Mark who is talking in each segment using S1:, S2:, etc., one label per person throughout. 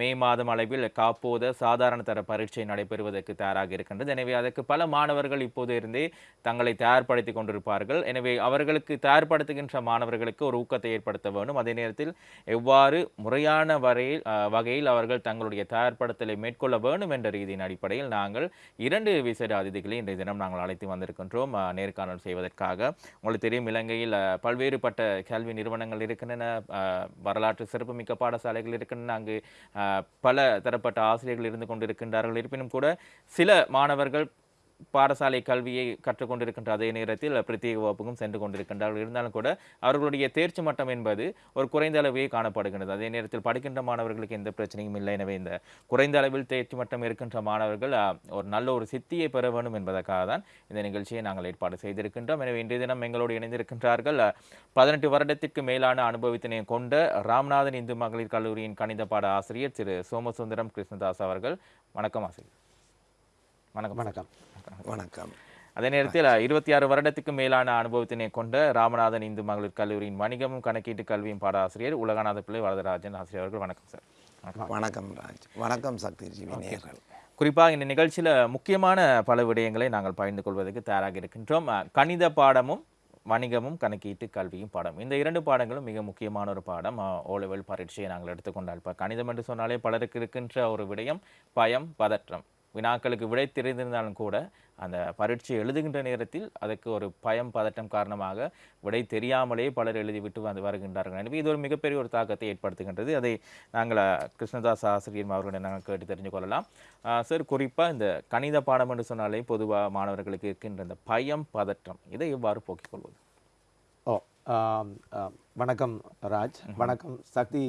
S1: மே மாதம் அளவில் காப்போத சாதாரண தர பரீட்சை நடைபெறுவதற்கு தயாராக இருக்கின்றது. எனவே அதற்கு பல மாணவர்கள் இப்போது இருந்தே தங்களை தயார்படுத்திக் கொண்டிருப்பார்கள். எனவே அவர்களுக்கு தயார்படுத்துகின்ற மாணவர்களுக்கு ஒரு ஊக்கத்தை ஏற்படுத்த வேண்டும். அதே நேரத்தில் எவ்வாறு முறையான வரையில் வகையில் அவர்கள் தங்களுடைய தயார்படுத்தலை மேற்கொள்ள வேண்டும் என்ற ரீதியின் அடிப்படையில் நாங்கள் இரண்டு விசேட அதிதிகளை இன்றைய தினம் நாங்கள் அழைத்து வந்திருக்கின்றோம். நேர்காணல் செய்வதற்காக. உங்களுக்கு தெரியும் இலங்கையில் பல்வேறுபட்ட கல்வி நிறுவனங்கள் இருக்கின்றன. வரலாற்று சிறப்புமிக்க பாடசாலைகள் இருக்கின்றன. அங்கு பல தரப்பட்ட ஆசிரியர்கள் இருந்து கொண்டிருக்கின்றார்கள். இருப்பினும் கூட சில மாணவர்கள் பாடசாலை கல்வியை கற்றுக்கொண்டிருக்கின்ற அதே நேரத்தில் பிரத்யேக வகுப்புக்கும் சென்று கொண்டிருக்கின்றார்கள். இருந்தாலும் கூட அவர்களுடைய தேர்ச்சி மட்டம் என்பது ஒரு குறைந்த அளவே காணப்படுகின்றது. அதே நேரத்தில் படிக்கின்ற மாணவர்களுக்கு எந்த பிரச்சனையும் இல்லை. எனவே இந்த குறைந்த அளவில் தேர்ச்சி மட்டம் இருக்கின்ற மாணவர்கள் ஒரு நல்ல ஒரு சித்தியை பெற வேண்டும் என்பதற்காக தான் இந்த நிகழ்ச்சியை நாங்கள் ஏற்பாடு செய்திருக்கின்றோம். எனவே இன்றைய தினம் எங்களோடு இணைந்திருக்கின்றார்கள் பதினெட்டு வருடத்திற்கு மேலான அனுபவத்தினை கொண்ட ராம்நாதன் இந்து மகளிர் கல்லூரியின் கணித பாட ஆசிரியர் திரு சோமசுந்தரம் கிருஷ்ணதாஸ் அவர்கள். வணக்கம் ஆசிரியர். வணக்கம்.
S2: வணக்கம்.
S3: வணக்கம்.
S1: அதே நேரத்தில் இருபத்தி ஆறு வருடத்துக்கு மேலான அனுபவத்தினை கொண்ட ராமநாதன் இந்து மகளிர் கல்லூரியின் வணிகமும் கணக்கீட்டு கல்வியும் பாடாசிரியர் உலகநாத பிள்ளை வரதராஜன் ஆசிரியர் அவர்கள். வணக்கம் சார். வணக்கம்.
S3: ராஜ். வணக்கம் சக்தி ஜீவி நேர்கள்
S1: குறிப்பாக இந்த நிகழ்ச்சியில் முக்கியமான பல விடயங்களை நாங்கள் பகிர்ந்து கொள்வதற்கு தயாராக இருக்கின்றோம். கணித பாடமும் வணிகமும் கணக்கீட்டு கல்வியும் பாடம். இந்த இரண்டு பாடங்களும் மிக முக்கியமான ஒரு பாடம். ஓ லெவல் பரீட்சையை நாங்கள் எடுத்துக்கொண்டால் இப்போ கணிதம் என்று சொன்னாலே பலருக்கு இருக்கின்ற ஒரு விடயம் பயம் பதற்றம். வினாக்களுக்கு விடை தெரிந்திருந்தாலும் கூட அந்த பரீட்சை எழுதுகின்ற நேரத்தில் அதற்கு ஒரு பயம் பதட்டம் காரணமாக விடை தெரியாமலே பலர் எழுதிவிட்டு வந்து வருகின்றார்கள். எனவே இது ஒரு மிகப்பெரிய ஒரு தாக்கத்தை ஏற்படுத்துகின்றது. அதை நாங்கள் கிருஷ்ணதாஸ் ஆசிரியர் அவர்களிடம் நாங்கள் கேட்டு தெரிஞ்சு கொள்ளலாம். சார் குறிப்பாக இந்த கணித பாடம் என்று சொன்னாலே பொதுவாக மாணவர்களுக்கு இருக்கின்ற இந்த பயம் பதற்றம் இதை எவ்வாறு போக்கிக் கொள்வது?
S2: ஓ. வணக்கம் ராஜ். வணக்கம். சக்தி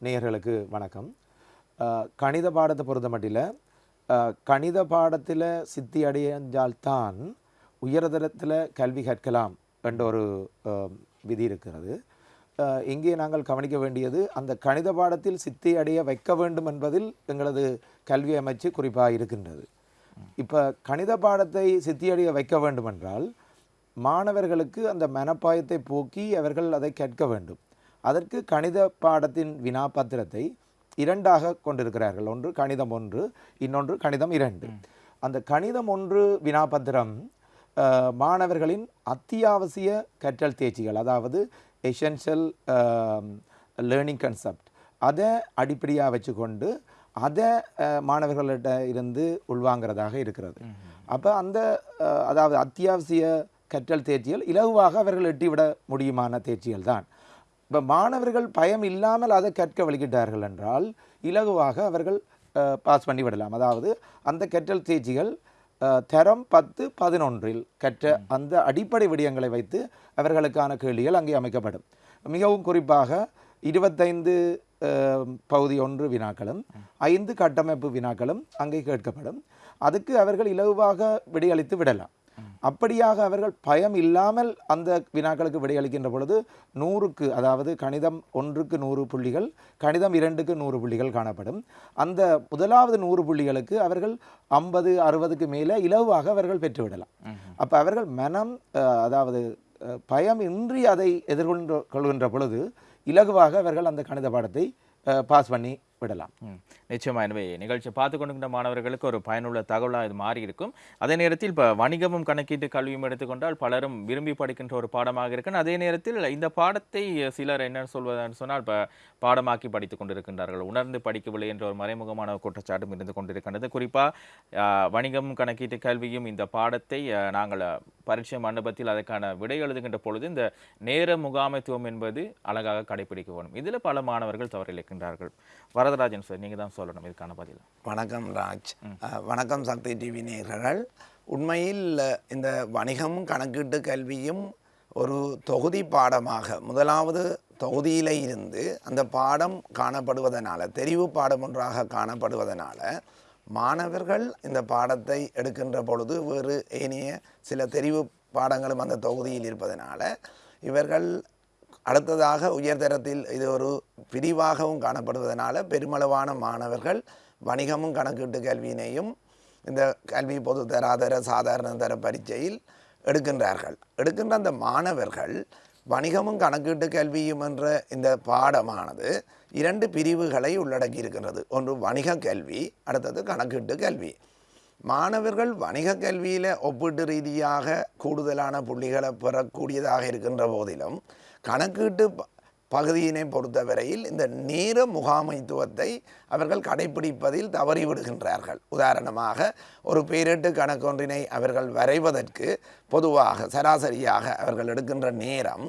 S2: நேயர்களுக்கு வணக்கம். கணித பாடத்தை பொறுத்த மட்டில் கணித பாடத்தில் சித்தி அடைஞ்சால்தான் உயர்தரத்தில் கல்வி கற்கலாம் என்ற ஒரு விதி இருக்கிறது. இங்கே நாங்கள் கவனிக்க வேண்டியது அந்த கணித பாடத்தில் சித்தி அடைய வைக்க வேண்டும் என்பதில் எங்களது கல்வி அமைச்சு குறிப்பாக இருக்கின்றது. இப்போ கணித பாடத்தை சித்தியடைய வைக்க வேண்டுமென்றால் மாணவர்களுக்கு அந்த மனப்பாயத்தை போக்கி அவர்கள் அதை கேட்க வேண்டும். அதற்கு கணித பாடத்தின் வினாபத்திரத்தை இரண்டாக கொண்டிருக்கிறார்கள். ஒன்று கணிதம் ஒன்று இன்னொன்று கணிதம் இரண்டு. அந்த கணிதம் ஒன்று வினாபத்திரம் மாணவர்களின் அத்தியாவசிய கற்றல் தேர்ச்சிகள் அதாவது எசென்ஷியல் லேர்னிங் கன்செப்ட் அதை அடிப்படையாக வச்சுக்கொண்டு அதை மாணவர்கள்ட்ட இருந்து உள்வாங்கிறதாக இருக்கிறது. அப்போ அந்த அதாவது அத்தியாவசிய கற்றல் தேர்ச்சிகள் இலகுவாக அவர்கள் எட்டிவிட முடியுமான தேர்ச்சிகள் தான். இப்போ மாணவர்கள் பயம் இல்லாமல் அதை கற்க வழிகிட்டார்கள் என்றால் இலகுவாக அவர்கள் பாஸ் பண்ணி விடலாம். அதாவது அந்த கற்றல் தேர்ச்சிகள் தரம் பத்து பதினொன்றில் கற்ற அந்த அடிப்படை விடயங்களை வைத்து அவர்களுக்கான கேள்விகள் அங்கே அமைக்கப்படும். மிகவும் குறிப்பாக இருபத்தைந்து பகுதி ஒன்று வினாக்களும் ஐந்து கட்டமைப்பு வினாக்களும் அங்கே கேட்கப்படும். அதுக்கு அவர்கள் இலகுவாக விடையளித்து விடலாம். அப்படியாக அவர்கள் பயம் இல்லாமல் அந்த வினாக்களுக்கு விடையளிக்கின்ற பொழுது நூறுக்கு அதாவது கணிதம் ஒன்றுக்கு நூறு புள்ளிகள் கணிதம் இரண்டுக்கு நூறு புள்ளிகள் காணப்படும். அந்த முதலாவது நூறு புள்ளிகளுக்கு அவர்கள் ஐம்பது அறுபதுக்கு மேலே இலகுவாக அவர்கள் பெற்றுவிடலாம். அப்போ அவர்கள் மனம் அதாவது பயம் இன்றி அதை எதிர்கொண்டு கொள்கின்ற பொழுது இலகுவாக அவர்கள் அந்த கணித பாடத்தை பாஸ் பண்ணி விடலாம்.
S1: நிச்சயமாக நிச்சயமா. எனவே நிகழ்ச்சி பார்த்து கொண்டிருக்கின்ற மாணவர்களுக்கு ஒரு பயனுள்ள தகவலாக இது மாறி இருக்கும். அதே நேரத்தில் இப்போ வணிகமும் கணக்கீட்டு கல்வியும் எடுத்துக்கொண்டால் பலரும் விரும்பி படிக்கின்ற ஒரு பாடமாக இருக்கு. அதே நேரத்தில் இந்த பாடத்தை சிலர் என்ன சொல்வதுன்னு சொன்னால் இப்போ பாடமாக்கி படித்துக் கொண்டிருக்கின்றார்கள். உணர்ந்து படிக்கவில்லை என்ற ஒரு மறைமுகமான குற்றச்சாட்டும் இருந்து கொண்டிருக்கின்றது. குறிப்பாக வணிகமும் கணக்கீட்டு கல்வியும் இந்த பாடத்தை நாங்கள் பரீட்சை மண்டபத்தில் அதற்கான விடை எழுதுகின்ற பொழுது இந்த நேர முகாமைத்துவம் என்பது அழகாக கடைபிடிக்க வேண்டும். இதில் பல மாணவர்கள் தவறிழைக்கின்றார்கள் வரதராஜன் சார் நீங்கள் தான் சொல்லணும் இதுக்கான பதில்.
S3: வணக்கம் ராஜ். வணக்கம் சக்தி டிவி நேயர்கள். உண்மையில் இந்த வணிகமும் கணக்கீட்டு கல்வியும் ஒரு தொகுதி பாடமாக முதலாவது தொகுதியில இருந்து அந்த பாடம் காணப்படுவதனால தெரிவு பாடம் ஒன்றாக காணப்படுவதனால மாணவர்கள் இந்த பாடத்தை எடுக்கின்ற பொழுது வேறு ஏனைய சில தெரிவு பாடங்களும் அந்த தொகுதியில் இருப்பதனால இவர்கள் அடுத்ததாக உயர்தரத்தில் இது ஒரு பிரிவாகவும் காணப்படுவதனால் பெருமளவான மாணவர்கள் வணிகமும் கணக்கீட்டு கல்வியினையும் இந்த கல்வி பொது தராதர சாதாரண தர பரீட்சையில் எடுக்கின்றார்கள். எடுக்கின்ற அந்த மாணவர்கள் வணிகமும் கணக்கீட்டு கல்வியும் என்ற இந்த பாடமானது இரண்டு பிரிவுகளை உள்ளடக்கி இருக்கின்றது ஒன்று வணிக கல்வி அடுத்தது கணக்கீட்டு கல்வி. மாணவர்கள் வணிக கல்வியில் ஒப்பீட்டு ரீதியாக கூடுதலான புள்ளிகளை பெறக்கூடியதாக இருக்கின்ற போதிலும் கணக்கீட்டு ப- பகுதியினை பொறுத்தவரையில் இந்த நேர முகாமைத்துவத்தை அவர்கள் கடைபிடிப்பதில் தவறிவிடுகின்றார்கள். உதாரணமாக ஒரு பேரிட்டு கணக்கொன்றினை அவர்கள் வரைவதற்கு பொதுவாக சராசரியாக அவர்கள் எடுக்கின்ற நேரம்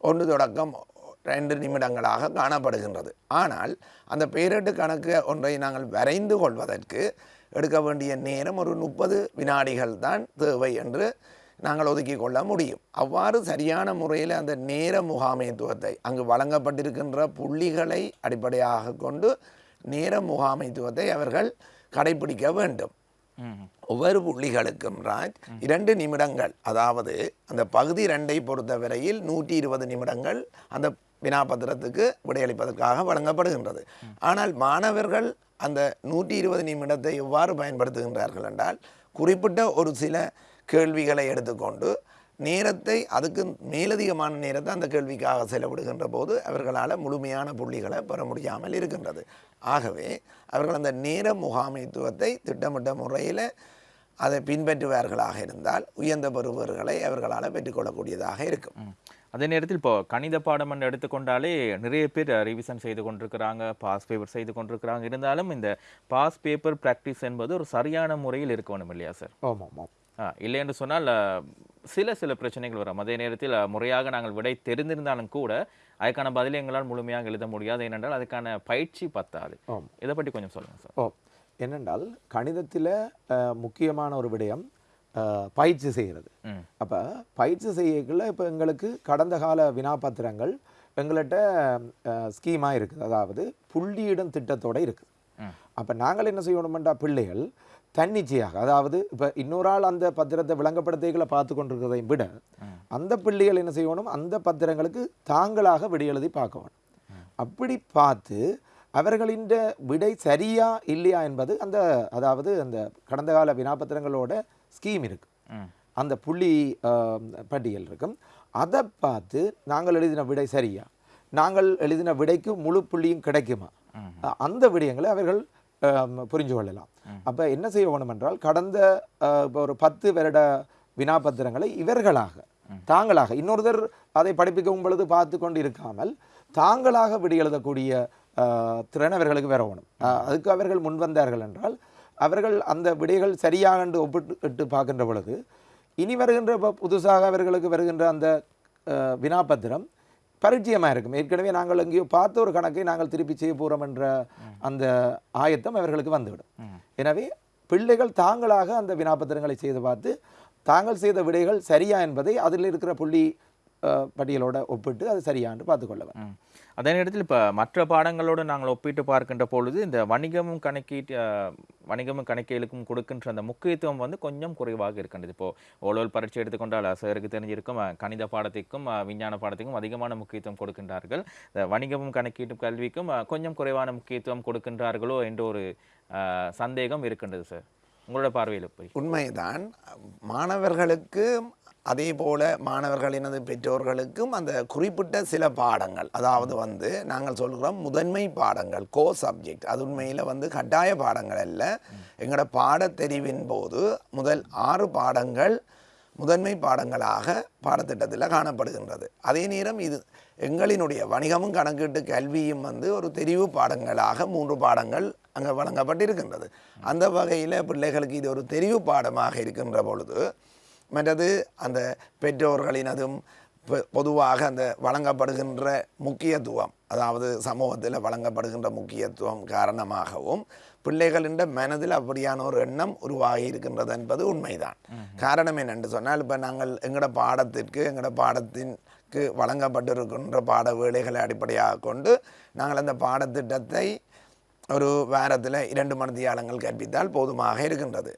S3: ஒன்று தொடக்கம் ரெண்டு நிமிடங்களாக காணப்படுகின்றது. ஆனால் அந்த பேரிட்டு கணக்கு ஒன்றை நாங்கள் வரைந்து கொள்வதற்கு எடுக்க வேண்டிய நேரம் ஒரு முப்பது வினாடிகள் தான் தேவை என்று நாங்கள் ஒதுக்கிக் கொள்ள முடியும். அவ்வாறு சரியான முறையில் அந்த நேர முகாமைத்துவத்தை அங்கு வழங்கப்பட்டிருக்கின்ற புள்ளிகளை அடிப்படையாக கொண்டு நேர முகாமைத்துவத்தை அவர்கள் கடைபிடிக்க வேண்டும். ஒவ்வொரு புள்ளிகளுக்கும் ராஜ் இரண்டு நிமிடங்கள். அதாவது அந்த பகுதி ரெண்டை பொறுத்தவரையில் நூற்றி இருபது நிமிடங்கள் அந்த வினாபத்திரத்துக்கு விடையளிப்பதற்காக வழங்கப்படுகின்றது. ஆனால் மாணவர்கள் அந்த நூற்றி இருபது நிமிடத்தை எவ்வாறு பயன்படுத்துகின்றார்கள் என்றால் குறிப்பிட்ட ஒரு சில கேள்விகளை எடுத்துக்கொண்டு நேரத்தை அதுக்கு மேலதிகமான நேரத்தை அந்த கேள்விக்காக செலவிடுகின்ற போது அவர்களால் முழுமையான புள்ளிகளை பெற முடியாமல் இருக்கின்றது. ஆகவே அவர்கள் அந்த நேர முகாமைத்துவத்தை திட்டமிட்ட முறையில் அதை பின்பற்றுவார்களாக இருந்தால் உயர்ந்த பெறுபவர்களை அவர்களால் பெற்றுக்கொள்ளக்கூடியதாக இருக்கும்.
S1: அதே நேரத்தில் இப்போ கணித பாடம் என்று எடுத்துக்கொண்டாலே நிறைய பேர் ரிவிஷன் செய்து கொண்டிருக்கிறாங்க பாஸ் பேப்பர் செய்து கொண்டிருக்கிறாங்க. இருந்தாலும் இந்த பாஸ் பேப்பர் ப்ராக்டிஸ் என்பது ஒரு சரியான முறையில் இருக்கணும் இல்லையா சார்
S2: ஆமாம் ஆமாம்.
S1: இல்லை என்று சொன்னால் சில சில பிரச்சனைகள் வரும். அதே நேரத்தில் முறையாக நாங்கள் விடை தெரிந்திருந்தாலும் கூட அதுக்கான பதிலை எங்களால் முழுமையாக எழுத முடியாது. ஏனென்றால் அதுக்கான பயிற்சி பத்தாது. இதை பற்றி கொஞ்சம் சொல்லுங்கள் சார்.
S2: ஓ என்னென்றால் கணிதத்தில் முக்கியமான ஒரு விடயம் பயிற்சி செய்கிறது. அப்போ பயிற்சி செய்யக்குள்ள இப்போ எங்களுக்கு கடந்த கால வினாபத்திரங்கள் எங்கள்கிட்ட ஸ்கீமாக இருக்குது. அதாவது புள்ளியிடும் திட்டத்தோட இருக்குது. அப்போ நாங்கள் என்ன செய்யணுமெண்டா பிள்ளைகள் தன்னிச்சையாக அதாவது இப்போ இன்னொரு ஆள் அந்த பத்திரத்தை விளங்கப்படுத்திகளை பார்த்து கொண்டிருக்கிறதை விட அந்த பிள்ளைகள் என்ன செய்யணும்? அந்த பத்திரங்களுக்கு தாங்களாக விடை எழுதி பார்க்கணும் அப்படி பார்த்து அவர்களின் விடை சரியா இல்லையா என்பது அந்த அதாவது அந்த கடந்த கால வினாபத்திரங்களோட ஸ்கீம் இருக்கு. அந்த புள்ளி பட்டியல் இருக்கும் அதை பார்த்து நாங்கள் எழுதின விடை சரியா? நாங்கள் எழுதின விடைக்கு முழு புள்ளியும் கிடைக்குமா? அந்த விடயங்களை அவர்கள் புரிஞ்சு கொள்ளலாம். அப்போ என்ன செய்ய வேணும் என்றால் கடந்த இப்போ ஒரு பத்து வருட வினாபத்திரங்களை இவர்களாக தாங்களாக இன்னொருத்தர் அதை படிப்பிக்கும் பொழுது பார்த்து கொண்டு இருக்காமல் தாங்களாக விடை எழுதக்கூடிய ஆ, திறன் அவர்களுக்கு வர வேணும். அதுக்கு அவர்கள் முன் வந்தார்கள் என்றால் அவர்கள் அந்த விடைகள் சரியாக என்று ஒப்பிட்டு பார்க்கின்ற பொழுது இனி வருகின்ற புதுசாக அவர்களுக்கு வருகின்ற அந்த அஹ், வினாபத்திரம் பரிச்சயமாக இருக்கும். ஏற்கனவே நாங்கள் எங்கேயோ பார்த்த ஒரு கணக்கை நாங்கள் திருப்பி செய்ய போகிறோம் என்ற அந்த ஆயத்தம் அவர்களுக்கு வந்துவிடும். எனவே பிள்ளைகள் தாங்களாக அந்த வினாபத்திரங்களை செய்து பார்த்து தாங்கள் செய்த விடைகள் சரியா என்பதை அதில் இருக்கிற புள்ளி பட்டியலோட ஒப்பிட்டு அது சரியான்னு பார்த்துக்கொள்ளவர்
S1: ம். அதே நேரத்தில் இப்போ மற்ற பாடங்களோடு நாங்கள் ஒப்பிட்டு பார்க்கின்ற பொழுது இந்த வணிகமும் கணக்கீட்டு வணிகமும் கணக்கியலுக்கும் கொடுக்கின்ற அந்த முக்கியத்துவம் வந்து கொஞ்சம் குறைவாக இருக்கின்றது. இப்போ ஓலோல் பரீட்சை எடுத்துக்கொண்டால் சாருக்கு தெரிஞ்சிருக்கும் கணித பாடத்திற்கும் விஞ்ஞான பாடத்திற்கும் அதிகமான முக்கியத்துவம் கொடுக்கின்றார்கள். இந்த வணிகமும் கணக்கீட்டு கல்விக்கும் கொஞ்சம் குறைவான முக்கியத்துவம் கொடுக்கின்றார்களோ என்ற ஒரு சந்தேகம் இருக்கின்றது சார். உங்களோட பார்வையில் போய்
S3: உண்மைதான். மாணவர்களுக்கு அதே போல் மாணவர்களினது பெற்றோர்களுக்கும் அந்த குறிப்பிட்ட சில பாடங்கள் அதாவது வந்து நாங்கள் சொல்கிறோம் முதன்மை பாடங்கள் கோ சப்ஜெக்ட் அது உண்மையில் வந்து கட்டாய பாடங்கள் அல்ல. எங்களோட பாடத்தெரிவின் போது முதல் ஆறு பாடங்கள் முதன்மை பாடங்களாக பாடத்திட்டத்தில் காணப்படுகின்றது. அதே நேரம் இது எங்களினுடைய வணிகமும் கணக்கீட்டு கல்வியும் வந்து ஒரு தெரிவு பாடங்களாக மூன்று பாடங்கள் அங்கே வழங்கப்பட்டிருக்கின்றது. அந்த வகையில் பிள்ளைகளுக்கு இது ஒரு தெரிவு பாடமாக இருக்கின்ற பொழுது மற்றது அந்த பெற்றோர்களினதும் பொ- பொதுவாக அந்த வழங்கப்படுகின்ற முக்கியத்துவம் அதாவது சமூகத்தில் வழங்கப்படுகின்ற முக்கியத்துவம் காரணமாகவும் பிள்ளைகளின் மனதில் அப்படியான ஒரு எண்ணம் உருவாகி இருக்கின்றது என்பது உண்மைதான். காரணம் என்னென்று சொன்னால் இப்போ நாங்கள் எங்களோட பாடத்திற்கு எங்களோட பாடத்திற்கு வழங்கப்பட்டிருக்கின்ற பாட வேலைகளை அடிப்படையாக கொண்டு நாங்கள் அந்த பாடத்திட்டத்தை ஒரு வாரத்தில் இரண்டு மணித்தியாலங்கள் கற்பித்தால் போதுமாக இருக்கின்றது.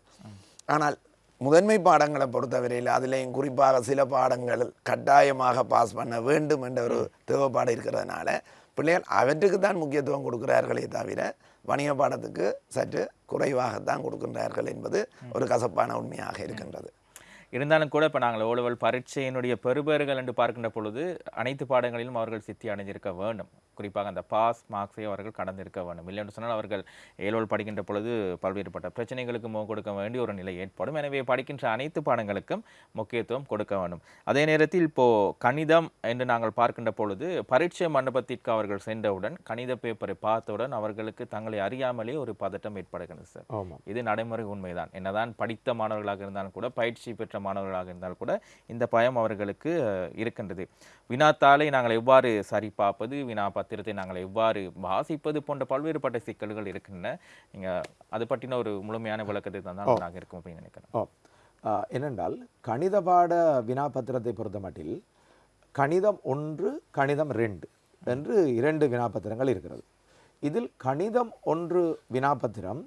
S3: ஆனால் முதன்மை பாடங்களை பொறுத்தவரையில் அதிலேயும் குறிப்பாக சில பாடங்கள் கட்டாயமாக பாஸ் பண்ண வேண்டும் என்ற ஒரு தேவைப்பாடு இருக்கிறதுனால பிள்ளைகள் அவற்றுக்கு தான் முக்கியத்துவம் கொடுக்கிறார்களே தவிர வணிக பாடத்துக்கு சற்று குறைவாகத்தான் கொடுக்கின்றார்கள் என்பது ஒரு கசப்பான உண்மையாக இருக்கின்றது.
S1: இருந்தாலும் கூட இப்போ நாங்கள் ஓலவல் பரீட்சையினுடைய பெறுபேறுகள் என்று பார்க்கின்ற பொழுது அனைத்து பாடங்களிலும் அவர்கள் சித்தி அடைஞ்சிருக்க வேண்டும். குறிப்பாக அந்த பாஸ் மார்க்ஸை அவர்கள் கடந்திருக்க வேண்டும். இல்லை என்று சொன்னால் அவர்கள் ஏழோல் படிக்கின்ற பொழுது பல்வேறுபட்ட பிரச்சனைகளுக்கு முகம் கொடுக்க வேண்டிய ஒரு நிலை ஏற்படும். எனவே படிக்கின்ற அனைத்து பாடங்களுக்கும் முக்கியத்துவம் கொடுக்க வேண்டும். அதே நேரத்தில் இப்போ கணிதம் என்று நாங்கள் பார்க்கின்ற பொழுது பரீட்சை மண்டபத்திற்கு அவர்கள் சென்றவுடன் கணித பேப்பரை பார்த்தவுடன் அவர்களுக்கு தங்களை அறியாமலே ஒரு பதட்டம் ஏற்படுகிறது சார். இது நடைமுறை உண்மைதான். என்னதான் படித்த மாணவர்களாக இருந்தாலும் கூட பயிற்சி பெற்ற மாணவர்களாக இருந்தாலும் கூட இந்த பயம் அவர்களுக்கு இருக்கின்றது. வினாத்தாளை நாங்கள் எவ்வாறு சரி பார்ப்பது வினா பத்திரத்தை நாங்கள் எவ்வாறு வாசிப்பது போன்ற பல்வேறுபட்ட சிக்கல்கள் இருக்கின்றன. நீங்க அது பற்றின ஒரு முழுமையான விளக்கத்தை தந்தால் நாங்கள் இருக்கும் அப்படின்னு
S2: ஆ, என்னென்றால் கணித பாட வினாபத்திரத்தை பொறுத்தமட்டில் கணிதம் ஒன்று கணிதம் ரெண்டு என்று இரண்டு வினாபத்திரங்கள் இருக்கிறது. இதில் கணிதம் ஒன்று வினாபத்திரம்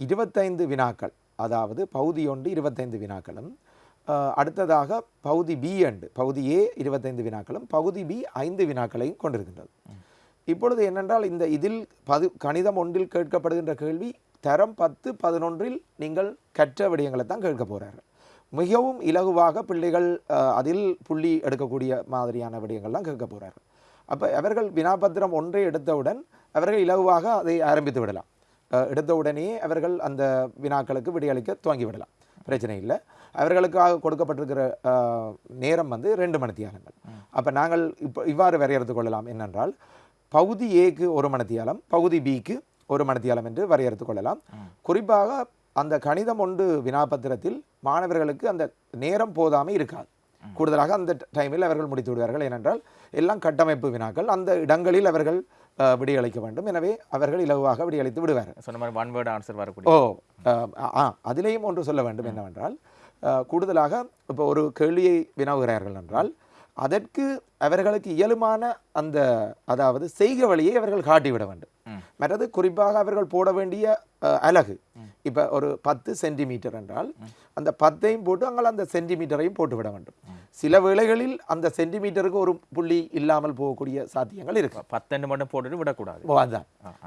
S2: இருபத்தைந்து வினாக்கள் அதாவது பகுதி ஒன்று இருபத்தைந்து வினாக்களும் அடுத்ததாக பகுதி பி அண்டு பகுதி ஏ இருபத்தைந்து வினாக்களும் பகுதி பி ஐந்து வினாக்களையும் கொண்டிருக்கின்றது. இப்பொழுது என்னென்றால் இந்த இதில் பது கணிதம் ஒன்றில் கேட்கப்படுகின்ற கேள்வி தரம் பத்து பதினொன்றில் நீங்கள் கற்ற விடயங்களை தான் கேட்க போகிறார்கள் மிகவும் இலகுவாக பிள்ளைகள் அதில் புள்ளி எடுக்கக்கூடிய மாதிரியான விடயங்கள்லாம் கேட்க போகிறார்கள் அப்போ அவர்கள் வினாபத்திரம் ஒன்றை எடுத்தவுடன் அவர்கள் இலகுவாக அதை ஆரம்பித்து விடலாம். எடுத்தவுடனே அவர்கள் அந்த வினாக்களுக்கு விடையளிக்க துவங்கி விடலாம். பிரச்சனை இல்லை. அவர்களுக்காக கொடுக்கப்பட்டிருக்கிற நேரம் வந்து ரெண்டு மணித்தியாலங்கள் அப்போ நாங்கள் இப்போ இவ்வாறு வரையறுத்து கொள்ளலாம். என்னென்றால் பகுதி ஏக்கு ஒரு மணித்தியாலம் பகுதி பிக்கு ஒரு மணித்தியாலம் என்று வரையறுத்து கொள்ளலாம். குறிப்பாக அந்த கணிதம் ஒன்று வினாபத்திரத்தில் மாணவர்களுக்கு அந்த நேரம் போதாமை இருக்காது. கூடுதலாக அந்த டைமில் அவர்கள் முடித்து விடுவார்கள். ஏனென்றால் எல்லாம் கட்டமைப்பு வினாக்கள். அந்த இடங்களில் அவர்கள் விடையளிக்க வேண்டும். எனவே அவர்கள் இலகுவாக விடையளித்து விடுவார்கள்.
S1: சொன்ன மாதிரி ஒன் வேர்டு ஆன்சர் வரக்கூடிய.
S2: ஓ ஆ அதிலேயும் ஒன்று சொல்ல வேண்டும். என்னவென்றால் கூடுதலாக இப்போ ஒரு கேள்வியை வினவுகிறார்கள் என்றால் அதற்கு அவர்களுக்கு இயலுமான அந்த அதாவது செய்க வழியை அவர்கள் காட்டிவிட வேண்டும். மற்றது குறிப்பாக அவர்கள் போட வேண்டிய அலகு. இப்போ ஒரு பத்து சென்டிமீட்டர் என்றால் அந்த பத்தையும் போட்டு அங்கே அந்த சென்டிமீட்டரையும் போட்டு விட வேண்டும். சில வேளைகளில் அந்த சென்டிமீட்டருக்கு ஒரு புள்ளி இல்லாமல் போகக்கூடிய சாத்தியங்கள் இருக்கு.
S1: பத்தெண்டு மட்டும் போட்டுட்டு விடக்கூடாது.
S2: ஓ அதுதான்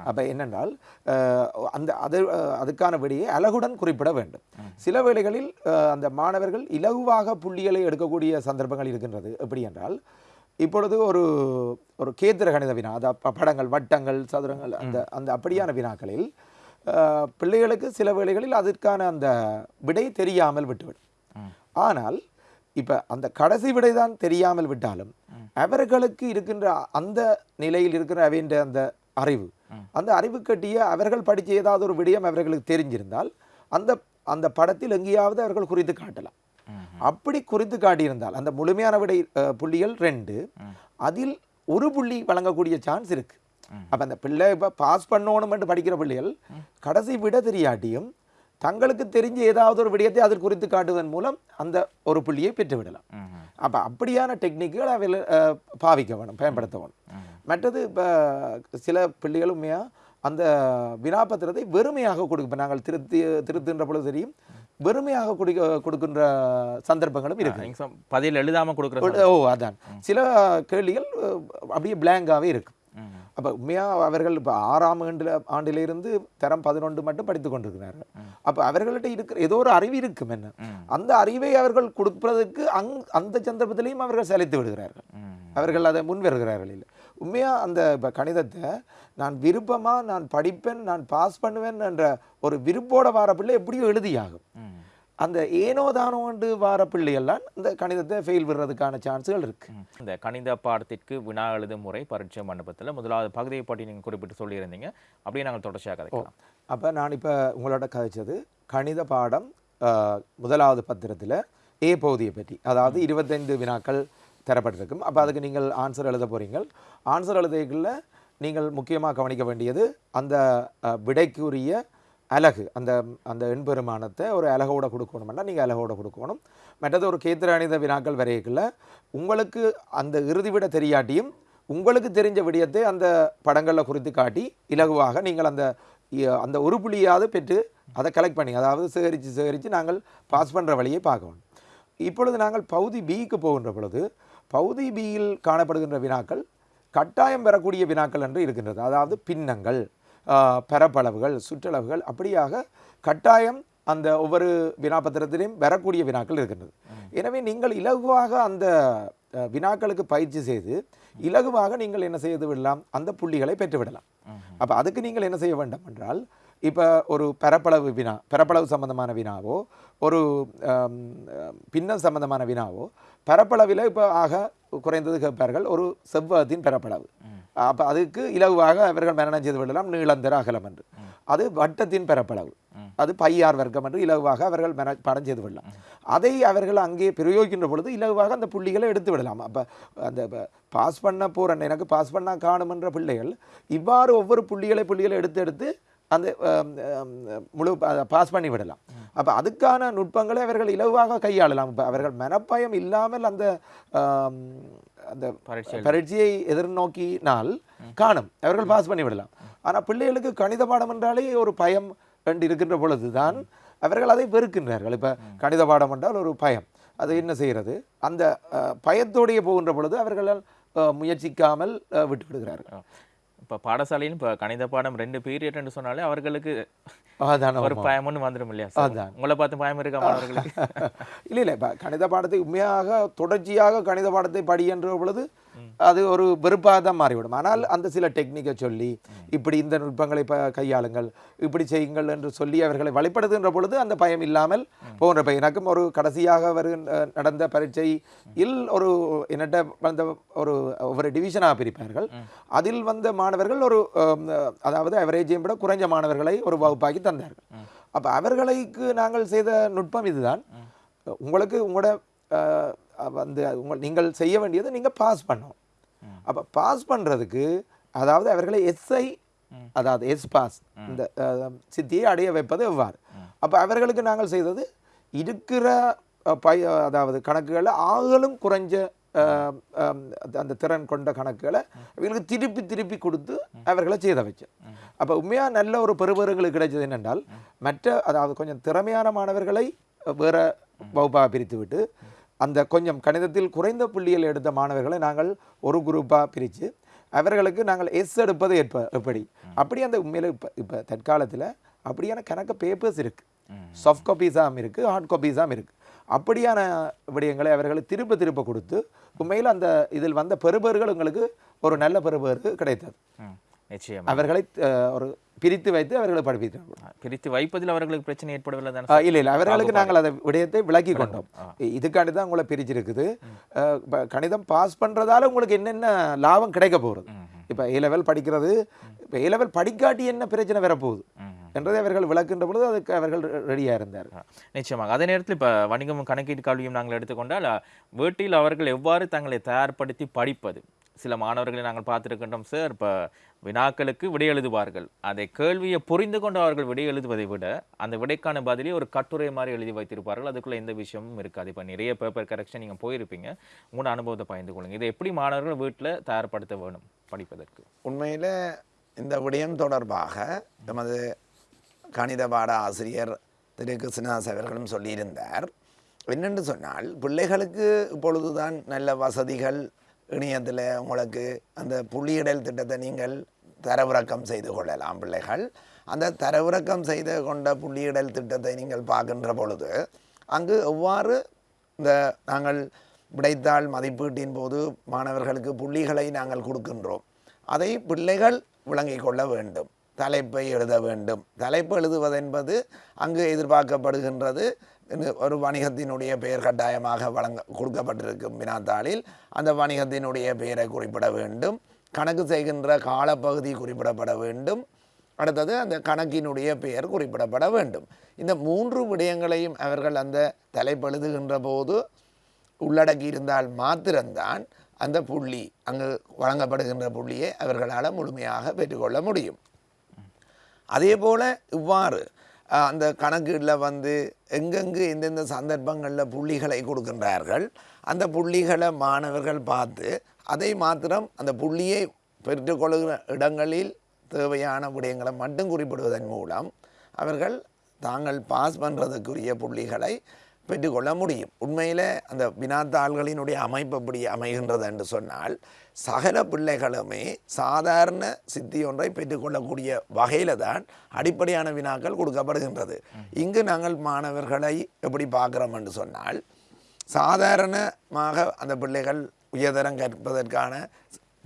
S2: அப்போ என்னென்றால் அந்த அது அதுக்கான விடையை அழகுடன் குறிப்பிட வேண்டும். சில வேளைகளில் அந்த மாணவர்கள் இலகுவாக புள்ளிகளை எடுக்கக்கூடிய சந்தர்ப்பங்கள் இருக்கின்றது. எப்படி என்றால் இப்பொழுது ஒரு ஒரு கேத்திர கணித வினா அதாவது படங்கள் வட்டங்கள் சதுரங்கள் அந்த அந்த அப்படியான வினாக்களில் பிள்ளைகளுக்கு சில வேளைகளில் அதற்கான அந்த விடை தெரியாமல் விட்டுவிடும். ஆனால் இப்போ அந்த கடைசி விடை தான் தெரியாமல் விட்டாலும் அவர்களுக்கு இருக்கின்ற அந்த நிலையில் இருக்கிற அவைன்ற அந்த அறிவு அந்த அறிவு கட்டிய அவர்கள் படித்த ஏதாவது ஒரு விடயம் அவர்களுக்கு தெரிஞ்சிருந்தால் அந்த அந்த படத்தில் எங்கேயாவது அவர்கள் குறித்து காட்டலாம். அப்படி குறித்து காட்டியிருந்தால் அந்த முழுமையான விடை புள்ளிகள் ரெண்டு அதில் ஒரு புள்ளி வழங்கக்கூடிய சான்ஸ் இருக்கு. அப்ப அந்த பிள்ளை இப்போ பாஸ் பண்ணணும்னு படிக்கிற பிள்ளைகள் கடைசி விட தெரியாட்டியும் தங்களுக்கு தெரிஞ்ச ஏதாவது ஒரு விடயத்தை அதில் குறித்து காட்டுவதன் மூலம் அந்த ஒரு புள்ளியை பெற்று விடலாம்
S1: ம்.
S2: அப்ப அப்படியான டெக்னிக்குகள் அவையில் பாவிக்க வேணும் பயன்படுத்த வேணும் மற்றது இப்போ சில பிள்ளைகள் உண்மையா அந்த வினாபத்திரத்தை வெறுமையாக கொடுக்க இப்போ நாங்கள் திருத்தி திருத்துன்ற பொழுது தெரியும் வெறுமையாக கொடுக்க கொடுக்கின்ற சந்தர்ப்பங்களும் இருக்கு
S1: பதில் எழுதாம கொடுக்குற
S2: ஓ அதான் சில கேள்விகள் அப்படியே பிளாங்காகவே இருக்கும்
S1: ம்.
S2: அப்போ உண்மையாக அவர்கள் இப்போ ஆறாம் ஆண்டில் ஆண்டிலிருந்து தரம் பதினொன்று மட்டும் படித்து கொண்டிருக்கிறார்கள். அப்போ அவர்கள்ட்ட இருக்கிற ஏதோ ஒரு அறிவு இருக்கும் என்ன? அந்த அறிவை அவர்கள் கொடுப்பதற்கு அங் அந்த சந்தர்ப்பத்திலையும் அவர்கள் செலுத்தி விடுகிறார்கள். அவர்கள் அதை முன் வருகிறார்கள் இல்லை. உண்மையாக அந்த இப்போ கணிதத்தை நான் விருப்பமாக நான் படிப்பேன் நான் பாஸ் பண்ணுவேன் என்ற ஒரு விருப்போட வார பிள்ளை எப்படியோ எழுதியாகும். அந்த ஏனோ தானோண்டு வார பிள்ளைகள்லாம் இந்த கணிதத்தை ஃபெயில் விடுறதுக்கான சான்ஸுகள் இருக்கு.
S1: ம். இந்த கணித பாடத்திற்கு வினா எழுதும் முறை பரீட்சை மண்டபத்தில் முதலாவது பகுதியை பற்றி நீங்கள் குறிப்பிட்டு சொல்லியிருந்தீங்க. அப்படியே நாங்கள் தொடர்ச்சியாக கதைக்கலாம்.
S2: அப்போ நான் இப்போ உங்களோட கதைச்சது கணித பாடம் முதலாவது பத்திரத்தில் ஏ பகுதியை பற்றி. அதாவது இருபத்தைந்து வினாக்கள் தரப்பட்டிருக்கும். அப்போ அதுக்கு நீங்கள் ஆன்சர் எழுத போறீங்க ஆன்சர் எழுதைக்குள்ள நீங்கள் முக்கியமாக கவனிக்க வேண்டியது அந்த விடைக்குரிய அலகு அந்த அந்த எண்பெருமானத்தை ஒரு அலகோட கொடுக்கணும்னா நீங்கள் அலகோட கொடுக்கணும். மற்றது ஒரு கேத்திராணித வினாக்கள் வரையக்குள்ள உங்களுக்கு அந்த இறுதி விட தெரியாட்டியும் உங்களுக்கு தெரிஞ்ச விடயத்தை அந்த படங்களில் குறித்து காட்டி இலகுவாக நீங்கள் அந்த அந்த ஒரு புள்ளியாவது பெற்று அதை கலெக்ட் பண்ணி அதாவது சேகரித்து சேகரித்து நாங்கள் பாஸ் பண்ணுற வழியை பார்க்கணும் இப்பொழுது நாங்கள் பகுதி பிக்கு போகின்ற பொழுது பகுதி பியில் காணப்படுகின்ற வினாக்கள் கட்டாயம் பெறக்கூடிய வினாக்கள் என்று இருக்கின்றது. அதாவது பின்னங்கள். பரப்பளவுகள் சுற்றளவுகள் அப்படியாக கட்டாயம் அந்த ஒவ்வொரு வினாபத்திரத்திலையும் வரக்கூடிய வினாக்கள் இருக்கின்றது. எனவே நீங்கள் இலகுவாக அந்த வினாக்களுக்கு பயிற்சி செய்து இலகுவாக நீங்கள் என்ன செய்து விடலாம்? அந்த புள்ளிகளை பெற்று விடலாம். அப்போ அதுக்கு நீங்கள் என்ன செய்ய வேண்டும் என்றால் இப்போ ஒரு பரப்பளவு வினா பரப்பளவு சம்பந்தமான வினாவோ ஒரு பின்னம் சம்பந்தமான வினாவோ பரப்பளவில் இப்போ ஆக குறைந்தது கேட்பார்கள் ஒரு செவ்வகத்தின் பரப்பளவு அப்போ அதுக்கு இலகுவாக அவர்கள் மரணம் செய்து விடலாம் நீளந்தர அகலம் என்று. அது வட்டத்தின் பரப்பளவு அது பையார் வர்க்கம் என்று இலகுவாக அவர்கள் மென படம் செய்து விடலாம். அதை அவர்கள் அங்கே பிரயோகிக்கின்ற பொழுது இலகுவாக அந்த புள்ளிகளை எடுத்து விடலாம். அப்போ அந்த பாஸ் பண்ண போகிறேன் எனக்கு பாஸ் பண்ண காணும் என்ற பிள்ளைகள் இவ்வாறு ஒவ்வொரு புள்ளிகளை புள்ளிகளை எடுத்து எடுத்து அந்த முழு பாஸ் பண்ணி விடலாம். அப்போ அதுக்கான நுட்பங்களை அவர்கள் இலகுவாக கையாளலாம். இப்போ அவர்கள் மனப்பயம் இல்லாமல் அந்த அந்த
S1: பரீட்சை
S2: பரீட்சையை எதிர்நோக்கினால் காணும். அவர்கள் பாஸ் பண்ணி விடலாம் ஆனால் பிள்ளைகளுக்கு கணித பாடம் என்றாலே ஒரு பயம் என்று இருக்கின்ற பொழுதுதான் அவர்கள் அதை வெறுக்கின்றார்கள். இப்போ கணித பாடம் என்றால் ஒரு பயம். அது என்ன செய்கிறது? அந்த பயத்தோடையே போகின்ற பொழுது அவர்களால் முயற்சிக்காமல் விட்டு விடுகிறார்கள்
S1: இப்போ பாடசாலையில் இப்போ கணித பாடம் ரெண்டு பீரியட் என்று சொன்னாலே அவர்களுக்கு ஒரு பயம் ஒன்று வந்துடும் இல்லையா?
S2: அதான்.
S1: உங்களை பார்த்து பயம் இருக்கா மாணவர்களுக்கு?
S2: இல்லை இல்லை. இப்போ கணித பாடத்தை உண்மையாக தொடர்ச்சியாக கணித பாடத்தை படி என்ற பொழுது அது ஒரு வெறுப்பாக தான் மாறிவிடும். ஆனால் அந்த சில டெக்னிக்கை சொல்லி இப்படி இந்த நுட்பங்களை கையாளுங்கள் இப்படி செய்யுங்கள் என்று சொல்லி அவர்களை வழிபடுத்துகின்ற பொழுது அந்த பயம் இல்லாமல் போகின்ற பயம். எனக்கும் ஒரு கடைசியாக வருகின்ற நடந்த பரீட்சையில் ஒரு என்னட்ட வந்த ஒரு ஒவ்வொரு டிவிஷனாக பிரிப்பார்கள். அதில் வந்த மாணவர்கள் ஒரு அதாவது அவரேஜையும் விட குறைஞ்ச மாணவர்களை ஒரு வகுப்பாக்கி தந்தார்கள். அப்போ அவர்களுக்கு நாங்கள் செய்த நுட்பம் இதுதான். உங்களுக்கு உங்களோட வந்து உங்கள் நீங்கள் செய்ய வேண்டியது நீங்கள் பாஸ் பண்ணணும். அப்போ பாஸ் பண்ணுறதுக்கு அதாவது அவர்களை எஸ்ஐ அதாவது எஸ் பாஸ் இந்த சித்தியை அடைய வைப்பது எவ்வாறு? அப்போ அவர்களுக்கு நாங்கள் செய்தது இருக்கிற பய அதாவது கணக்குகளில் ஆகலும் குறைஞ்ச அந்த- திறன் கொண்ட கணக்குகளை இவங்களுக்கு திருப்பி திருப்பி கொடுத்து அவர்களை செய்த வச்சேன் அப்போ உண்மையாக நல்ல ஒரு பெறுபேறுகளுக்கு கிடைச்சது என்னென்றால் மற்ற அதாவது கொஞ்சம் திறமையான மாணவர்களை வேற வகுப்பாக பிரித்து விட்டு அந்த கொஞ்சம் கணிதத்தில் குறைந்த புள்ளிகள் எடுத்த மாணவர்களை நாங்கள் ஒரு குரூப்பாக பிரித்து அவர்களுக்கு நாங்கள் எஸ் எடுப்பது எப்ப எப்படி? அப்படி அந்த உண்மையில் இப்போ இப்போ தற்காலத்தில் அப்படியான கணக்கு பேப்பர்ஸ் இருக்குது சாஃப்ட் காப்பீஸாகவும் இருக்குது ஹார்ட் காப்பீஸாகவும் இருக்குது அப்படியான விடயங்களை அவர்களுக்கு திருப்ப திருப்ப கொடுத்து உண்மையில் அந்த இதில் வந்த பெறுபேறுகள் உங்களுக்கு ஒரு நல்ல பெறுபேறு கிடைத்தது. அவர்களை ஒரு பிரித்து வைத்து அவர்களை படிப்பித்தார்கள்
S1: பிரித்து வைப்பதில் அவர்களுக்கு பிரச்சனை ஏற்படவில்லை தானே
S2: இல்லை இல்லை அவர்களுக்கு நாங்கள் அதை விடயத்தை விளக்கி கொண்டோம். இதுக்காண்டி தான் உங்களை பிரிச்சிருக்குது. கணிதம் பாஸ் பண்ணுறதால உங்களுக்கு என்னென்ன லாபம் கிடைக்க போகிறது இப்போ ஏ லெவல் படிக்கிறது இப்போ ஏ லெவல் படிக்காட்டி என்ன பிரச்சனை வரப்போகுது? என்றதை அவர்கள் விளக்குன்ற பொழுது அதுக்கு அவர்கள் ரெடியாக இருந்தார்.
S1: நிச்சயமாக. அதே நேரத்தில் இப்போ வணிகம் கணக்கீட்டு கல்வியும் நாங்கள் எடுத்துக்கொண்டால் வீட்டில் அவர்கள் எவ்வாறு தங்களை தயார்படுத்தி படிப்பது? சில மாணவர்களை நாங்கள் பார்த்துருக்கின்றோம் சார் இப்போ வினாக்களுக்கு விடை எழுதுவார்கள். அதை கேள்வியை புரிந்து கொண்டு அவர்கள் விடை எழுதுவதை விட அந்த விடைக்கான பதிலே ஒரு கட்டுரை மாதிரி எழுதி வைத்திருப்பார்கள். அதுக்குள்ளே எந்த விஷயமும் இருக்காது. இப்போ நிறைய பேப்பர் கரெக்ஷன் நீங்கள் போயிருப்பீங்க. உங்களோட அனுபவத்தை பகிர்ந்து கொள்ளுங்கள் இதை எப்படி மாணவர்கள் வீட்டில் தயார்படுத்த வேணும் படிப்பதற்கு?
S3: உண்மையில் இந்த விடயம் தொடர்பாக நமது கணித பாட ஆசிரியர் திரு. கிருஷ்ணதாஸ் அவர்களும் சொல்லியிருந்தார். என்னென்று சொன்னால் பிள்ளைகளுக்கு இப்பொழுதுதான் நல்ல வசதிகள் இணையத்தில் உங்களுக்கு அந்த புள்ளியிடல் திட்டத்தை நீங்கள் தரவிறக்கம் செய்து கொள்ளலாம் பிள்ளைகள். அந்த தரவிறக்கம் செய்து கொண்ட புள்ளியிடல் திட்டத்தை நீங்கள் பார்க்கின்ற பொழுது அங்கு எவ்வாறு இந்த நாங்கள் விடைத்தாள் மதிப்பீட்டின் போது மாணவர்களுக்கு புள்ளிகளை நாங்கள் கொடுக்கின்றோம் அதை பிள்ளைகள் விளங்கிக் கொள்ள வேண்டும் தலைப்பை எழுத வேண்டும். தலைப்பு எழுதுவதென்பது அங்கு எதிர்பார்க்கப்படுகின்றது. ஒரு வணிகத்தினுடைய பெயர் கட்டாயமாக வழங்க கொடுக்கப்பட்டிருக்கும் வினாத்தாளில் அந்த வணிகத்தினுடைய பெயரை குறிப்பிட வேண்டும். கணக்கு செய்கின்ற காலப்பகுதி குறிப்பிடப்பட வேண்டும். அடுத்தது அந்த கணக்கினுடைய பெயர் குறிப்பிடப்பட வேண்டும். இந்த மூன்று விடயங்களையும் அவர்கள் அந்த தலைப்பழுதுகின்ற போது உள்ளடக்கி இருந்தால் மாத்திரம்தான் அந்த புள்ளி அங்கு வழங்கப்படுகின்ற புள்ளியை அவர்களால் முழுமையாக பெற்றுக்கொள்ள முடியும். அதே போல் இவ்வாறு அந்த கணக்கீடில் வந்து எங்கெங்கு எந்தெந்த சந்தர்ப்பங்களில் புள்ளிகளை கொடுக்கின்றார்கள் அந்த புள்ளிகளை மாணவர்கள் பார்த்து அதை மாத்திரம் அந்த புள்ளியை பெற்றுக்கொள்கிற இடங்களில் தேவையான விடயங்களை மட்டும் குறிப்பிடுவதன் மூலம் அவர்கள் தாங்கள் பாஸ் பண்ணுறதுக்குரிய புள்ளிகளை பெற்றுக்கொள்ள முடியும். உண்மையில் அந்த வினாத்தாள்களினுடைய அமைப்பு எப்படி அமைகின்றது என்று சொன்னால் சகல பிள்ளைகளுமே சாதாரண சித்தி ஒன்றை பெற்றுக்கொள்ளக்கூடிய வகையில் தான் அடிப்படையான வினாக்கள் கொடுக்கப்படுகின்றது. இங்கு நாங்கள் மாணவர்களை எப்படி பார்க்குறோம் என்று சொன்னால் சாதாரணமாக அந்த பிள்ளைகள் உயர்தரம் கற்பதற்கான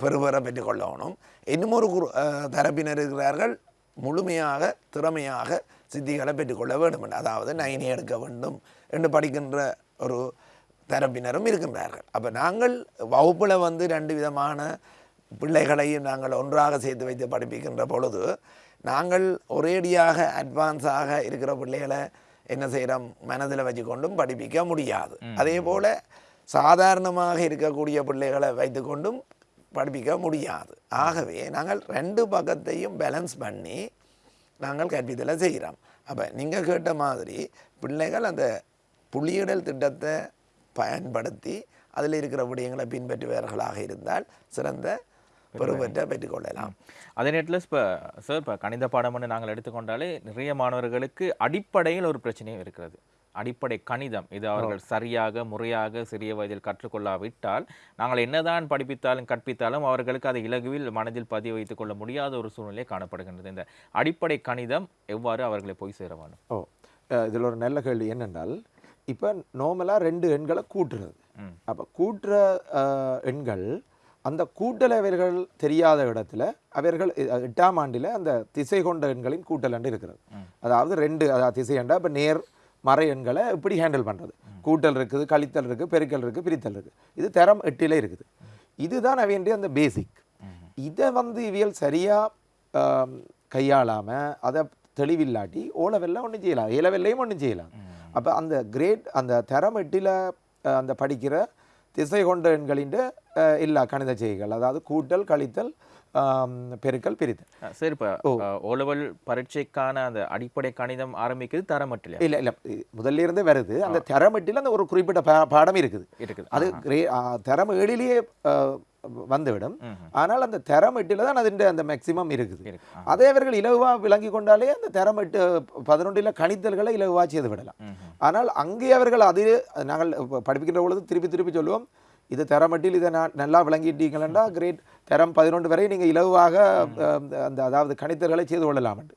S3: பெறுபரை பெற்றுக்கொள்ளணும். இன்னும் ஒரு குரு தரப்பினர் இருக்கிறார்கள் முழுமையாக திறமையாக சித்திகளை பெற்றுக்கொள்ள வேண்டும் அதாவது நைனி எடுக்க வேண்டும். என்று படிக்கின்ற ஒரு தரப்பினரும் இருக்கின்றார்கள். அப்போ நாங்கள் வகுப்பில் வந்து ரெண்டு விதமான பிள்ளைகளையும் நாங்கள் ஒன்றாக சேர்த்து வைத்து படிப்பிக்கின்ற பொழுது நாங்கள் ஒரேடியாக அட்வான்ஸாக இருக்கிற பிள்ளைகளை என்ன செய்கிறோம் மனதில் வச்சுக்கொண்டும் படிப்பிக்க முடியாது. அதே போல் சாதாரணமாக இருக்கக்கூடிய பிள்ளைகளை வைத்துக்கொண்டும் படிப்பிக்க முடியாது. ஆகவே நாங்கள் ரெண்டு பக்கத்தையும் பேலன்ஸ் பண்ணி நாங்கள் கற்பித்தலை செய்கிறோம். அப்போ நீங்கள் கேட்ட மாதிரி பிள்ளைகள் அந்த புள்ளியிடல் திட்டத்தை பயன்படுத்தி அதில் இருக்கிற விடயங்களை பின்பற்றுபவர்களாக இருந்தால் சிறந்த பெருவற்றை பெற்றுக்கொள்ளலாம்.
S1: அதே நேரத்தில் இப்போ சார் இப்போ கணித பாடம்னு நாங்கள் எடுத்துக்கொண்டாலே நிறைய மாணவர்களுக்கு அடிப்படையில் ஒரு பிரச்சனையும் இருக்கிறது. அடிப்படை கணிதம் இது அவர்கள் சரியாக முறையாக சிறிய வயதில் கற்றுக்கொள்ளாவிட்டால் நாங்கள் என்னதான் படிப்பித்தாலும் கற்பித்தாலும் அவர்களுக்கு அதை இலகுவில் மனதில் பதிய வைத்துக் கொள்ள முடியாத ஒரு சூழ்நிலை காணப்படுகின்றது. இந்த அடிப்படை கணிதம் எவ்வாறு அவர்களை போய் சேர வேண்டும்?
S2: ஓ இதில் ஒரு நல்ல கேள்வி என்னென்றால் இப்போ நார்மலாக ரெண்டு எண்களை கூட்டுறது. அப்போ கூட்டுற எண்கள் அந்த கூட்டல் அவர்கள் தெரியாத இடத்துல அவர்கள் எட்டாம் ஆண்டில் அந்த திசை கொண்ட எண்களின் கூட்டல் என்று இருக்கிறது. அதாவது ரெண்டு அதாவது திசை எண்டா இப்போ நேர் மறை எண்களை எப்படி ஹேண்டில் பண்ணுறது கூட்டல் இருக்குது கழித்தல் இருக்குது பெருக்கல் இருக்குது பிரித்தல் இருக்குது இது தரம் எட்டிலே இருக்குது. இதுதான் வேண்டிய அந்த பேசிக் இதை வந்து இவியல் சரியாக கையாளாமல் அதை தெளிவில்லாட்டி ஓ லெவலில் ஒன்றும் செய்யலாம். ஏ லெவல்லையும் ஒன்றும் செய்யலாம் அப்போ அந்த கிரேட் அந்த தரம் எட்டில் அந்த படிக்கிற திசை கொண்ட எண்களின் எல்லா கணித செய்கைகள் அதாவது கூட்டல் கழித்தல் பெருக்கல் பிரித்தல்.
S1: சரி இப்போ ஓலவல் பரீட்சைக்கான அந்த அடிப்படை கணிதம் ஆரம்பிக்குது தரமட்டில்
S2: இல்லை இல்லை முதல்ல இருந்தே வருது. அந்த தரமெட்டில் அந்த ஒரு குறிப்பிட்ட பாடம் இருக்குது.
S1: இருக்குது.
S2: அது தரம் ஏழிலேயே வந்துவிடும். ஆனால் அந்த தரம் எட்டில் தான் அதிൻ്റെ அந்த மேக்சிமம் இருக்குது. அதே அவர்கள் இலகுவாக விளங்கி கொண்டாலே அந்த தரம் எட்டு பதினொன்றில் கணித்தல்களை இலகுவாக செய்து விடலாம். ஆனால் அங்கே அவர்கள் அது நாங்கள் இப்ப படிப்பிக்கின்ற பொழுது திருப்பி திருப்பி சொல்லுவோம் இது தரமட்டில் இதை நான் நல்லா விளங்கிட்டீங்களா கிரேட். தரம் பதினொன்று வரை நீங்கள் இலகுவாக அஹ், அந்த அதாவது கணித்தல்களை செய்து கொள்ளலாம் என்று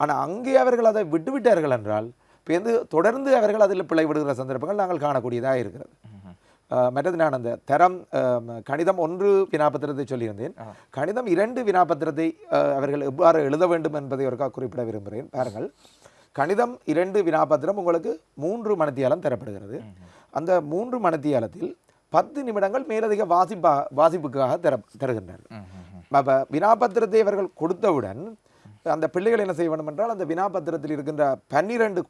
S2: ஆனால் அங்கே அவர்கள் அதை விட்டுவிட்டார்கள் என்றால் இப்போ தொடர்ந்து அவர்கள் அதில் பிழை விடுகிற சந்தர்ப்பங்கள் நாங்கள் காணக்கூடியதாக இருக்கிறது. மற்றது நான் அந்த தரம் கணிதம் ஒன்று வினாபத்திரத்தை சொல்லியிருந்தேன். கணிதம் இரண்டு வினாபத்திரத்தை அவர்கள் எவ்வாறு எழுத வேண்டும் என்பதை ஒருக்கா குறிப்பிட விரும்புகிறேன். பாருங்கள். கணிதம் இரண்டு வினாபத்திரம் உங்களுக்கு மூன்று மணித்தியாலம் தரப்படுகிறது. அந்த மூன்று மணித்தியாலத்தில் பத்து நிமிடங்கள் மேலதிக வாசிப்பா வாசிப்புக்காக தர தருகின்றார்கள் அப்போ வினாபத்திரத்தை அவர்கள் கொடுத்தவுடன் அந்த பிள்ளைகள் என்ன செய்ய வேண்டும் என்றால் அந்த வினாபத்திரத்தில் இருக்கின்ற பன்னிரண்டு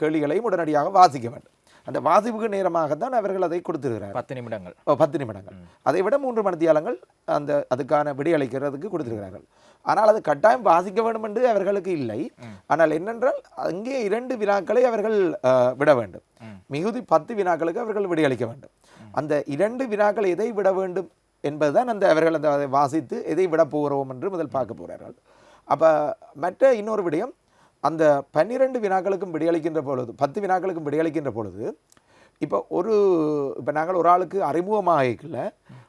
S2: கேள்விகளையும் உடனடியாக வாசிக்க வேண்டும். அந்த வாசிப்புக்கு நேரமாகத்தான் அவர்கள் அதை கொடுத்திருக்கிறார்கள்
S1: பத்து நிமிடங்கள்.
S2: ஓ, பத்து நிமிடங்கள். அதை விட மூன்று மணித்தியாலங்கள் அந்த அதுக்கான விடையளிக்கிறதுக்கு கொடுத்திருக்கிறார்கள். ஆனால் அது கட்டாயம் வாசிக்க வேண்டும் என்று அவர்களுக்கு இல்லை. ஆனால் என்னென்றால் அங்கே இரண்டு வினாக்களை அவர்கள் விட வேண்டும். மிகுதி பத்து வினாக்களுக்கு அவர்கள் விடையளிக்க வேண்டும். அந்த இரண்டு வினாக்கள் எதை விட வேண்டும் என்பதுதான் அந்த அவர்கள் அந்த அதை வாசித்து எதை விட போகிறோம் என்று முதல் பார்க்க போகிறார்கள். அப்போ மற்ற இன்னொரு விடயம் அந்த பன்னிரண்டு வினாக்களுக்கும் விடையளிக்கின்ற பொழுது பத்து வினாக்களுக்கும் விடையளிக்கின்ற பொழுது இப்போ ஒரு இப்போ நாங்கள் ஒரு ஆளுக்கு அறிமுகமாகல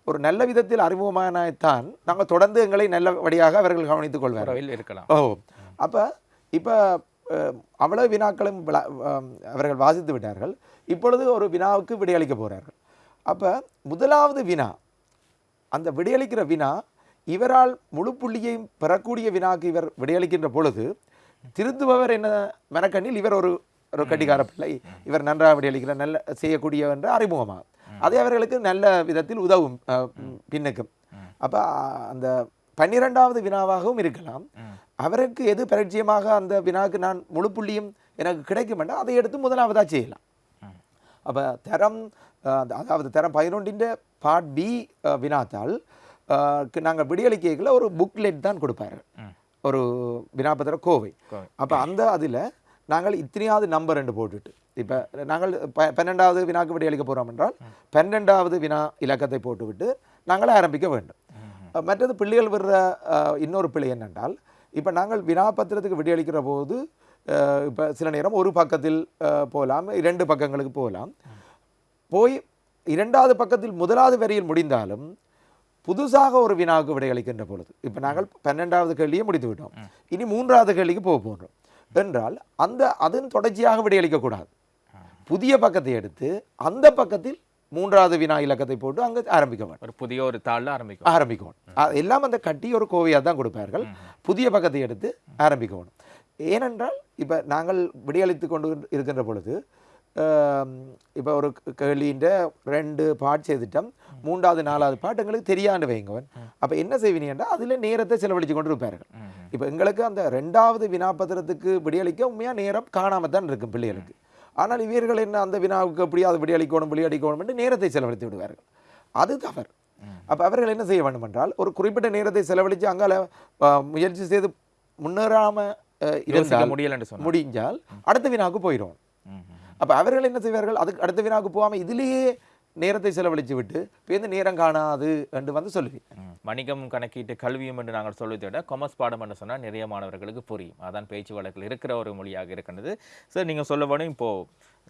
S2: ஒரு நல்ல விதத்தில் அறிமுகமானத்தான் நாங்கள் தொடர்ந்து எங்களை நல்லபடியாக அவர்கள் கவனித்துக் கொள்வார்கள்.
S1: இருக்கலாம்.
S2: ஓ அப்போ இப்போ அவ்வளவு வினாக்களும் அவர்கள் வாசித்து விட்டார்கள். இப்பொழுது ஒரு வினாவுக்கு விடையளிக்க போகிறார்கள் அப்போ முதலாவது வினா அந்த விடையளிக்கிற வினா இவரால் முழு புள்ளியையும் பெறக்கூடிய வினாக்கு இவர் விடையளிக்கின்ற பொழுது திருத்துபவர் என்ன மெனக்கண்ணில் இவர் ஒரு ஒரு கட்டிக்கார பிள்ளை. இவர் நன்றாக விடையளிக்கிற நல்ல செய்யக்கூடிய என்ற அறிமுகமாகும். அதே அவர்களுக்கு நல்ல விதத்தில் உதவும் பின்னுக்கும். அப்போ அந்த பன்னிரெண்டாவது வினாவாகவும் இருக்கலாம். அவருக்கு எது பரிச்சயமாக அந்த வினாக்கு நான் முழு புள்ளியும் எனக்கு கிடைக்கும் என்றால் அதை எடுத்து முதலாவதாக செய்யலாம். அப்போ தரம் அதாவது தரம் பதினொன்றின் பார்ட் பி வினாத்தால் நாங்கள் விடியளிக்கைகளை ஒரு புக்லெட் தான் கொடுப்பார்கள் ஒரு வினாபத்திர கோவை. அப்போ அந்த அதில் நாங்கள் இத்தனையாவது நம்பர் என்று போட்டுட்டு இப்போ நாங்கள் பன்னெண்டாவது வினாக்கு விடையளிக்க போகிறோம் என்றால் பன்னெண்டாவது வினா இலக்கத்தை போட்டுவிட்டு நாங்கள் ஆரம்பிக்க வேண்டும். மற்றது பிள்ளைகள் விடுற இன்னொரு பிள்ளை என்னென்றால் இப்போ நாங்கள் வினாபத்திரத்துக்கு விடையளிக்கிற போது இப்போ சில நேரம் ஒரு பக்கத்தில் போகலாம் இரண்டு பக்கங்களுக்கு போகலாம் போய் இரண்டாவது பக்கத்தில் முதலாவது வரியில் முடிந்தாலும் புதுசாக ஒரு வினாவுக்கு விடையளிக்கின்ற பொழுது இப்போ நாங்கள் பன்னெண்டாவது கேள்வியை முடித்து விட்டோம். இனி மூன்றாவது கேள்விக்கு போக போகிறோம் என்றால் அந்த அதன் தொடர்ச்சியாக விடையளிக்கக்கூடாது புதிய பக்கத்தை எடுத்து அந்த பக்கத்தில் மூன்றாவது வினா இலக்கத்தை போட்டு அங்கே ஆரம்பிக்க வேண்டும்.
S1: ஒரு புதிய ஒரு தாளில் ஆரம்பிக்கும்
S2: ஆரம்பிக்கணும் எல்லாம் அந்த கட்டி ஒரு கோவையாக தான் கொடுப்பார்கள். புதிய பக்கத்தை எடுத்து ஆரம்பிக்கணும் ஏனென்றால் இப்போ நாங்கள் விடியளித்து கொண்டு இருக்கின்ற பொழுது இப்போ ஒரு கேள்வின்ற ரெண்டு பாட் செய்துட்டோம் மூன்றாவது நாலாவது பாட்டு எங்களுக்கு தெரியாண்டு வைங்கவன் அப்போ என்ன செய்வீங்கன்னா அதில் நேரத்தை செலவழித்து கொண்டு இருப்பார்கள் இப்போ எங்களுக்கு அந்த ரெண்டாவது வினாபத்திரத்துக்கு விடியளிக்க உண்மையாக நேரம் காணாம தான் இருக்கும் பிள்ளைகளுக்கு ஆனால் இவர்கள் என்ன அந்த வினாவுக்கு எப்படியாவது விடியளிக்கணும் விடியளிக்கணும் என்று நேரத்தை செலவழித்து விடுவார்கள் அது தவறு அப்போ அவர்கள் என்ன செய்ய வேண்டும் என்றால் ஒரு குறிப்பிட்ட நேரத்தை செலவழித்து அங்கால முயற்சி செய்து முன்னேறாமல் இருந்தால்
S1: முடியலன்னு
S2: முடிஞ்சால் அடுத்த வினாவுக்கு போயிடும். அப்போ அவர்கள் என்ன செய்வார்கள்? அதுக்கு அடுத்த வினாவுக்கு போகாமல் இதிலேயே நேரத்தை செலவழித்து விட்டு பேருந்து நேரம் காணாது என்று வந்து
S1: சொல்லுவேன் வணிகம் கணக்கீட்டு கல்வியும் என்று நாங்கள் சொல்வதை விட கொமர்ஸ் பாடம் என்று சொன்னால் நிறைய மாணவர்களுக்கு புரியும். அதான் பேச்சு வழக்கில் இருக்கிற ஒரு மொழியாக இருக்கின்றது. சார் நீங்கள் சொல்ல வேணும் இப்போது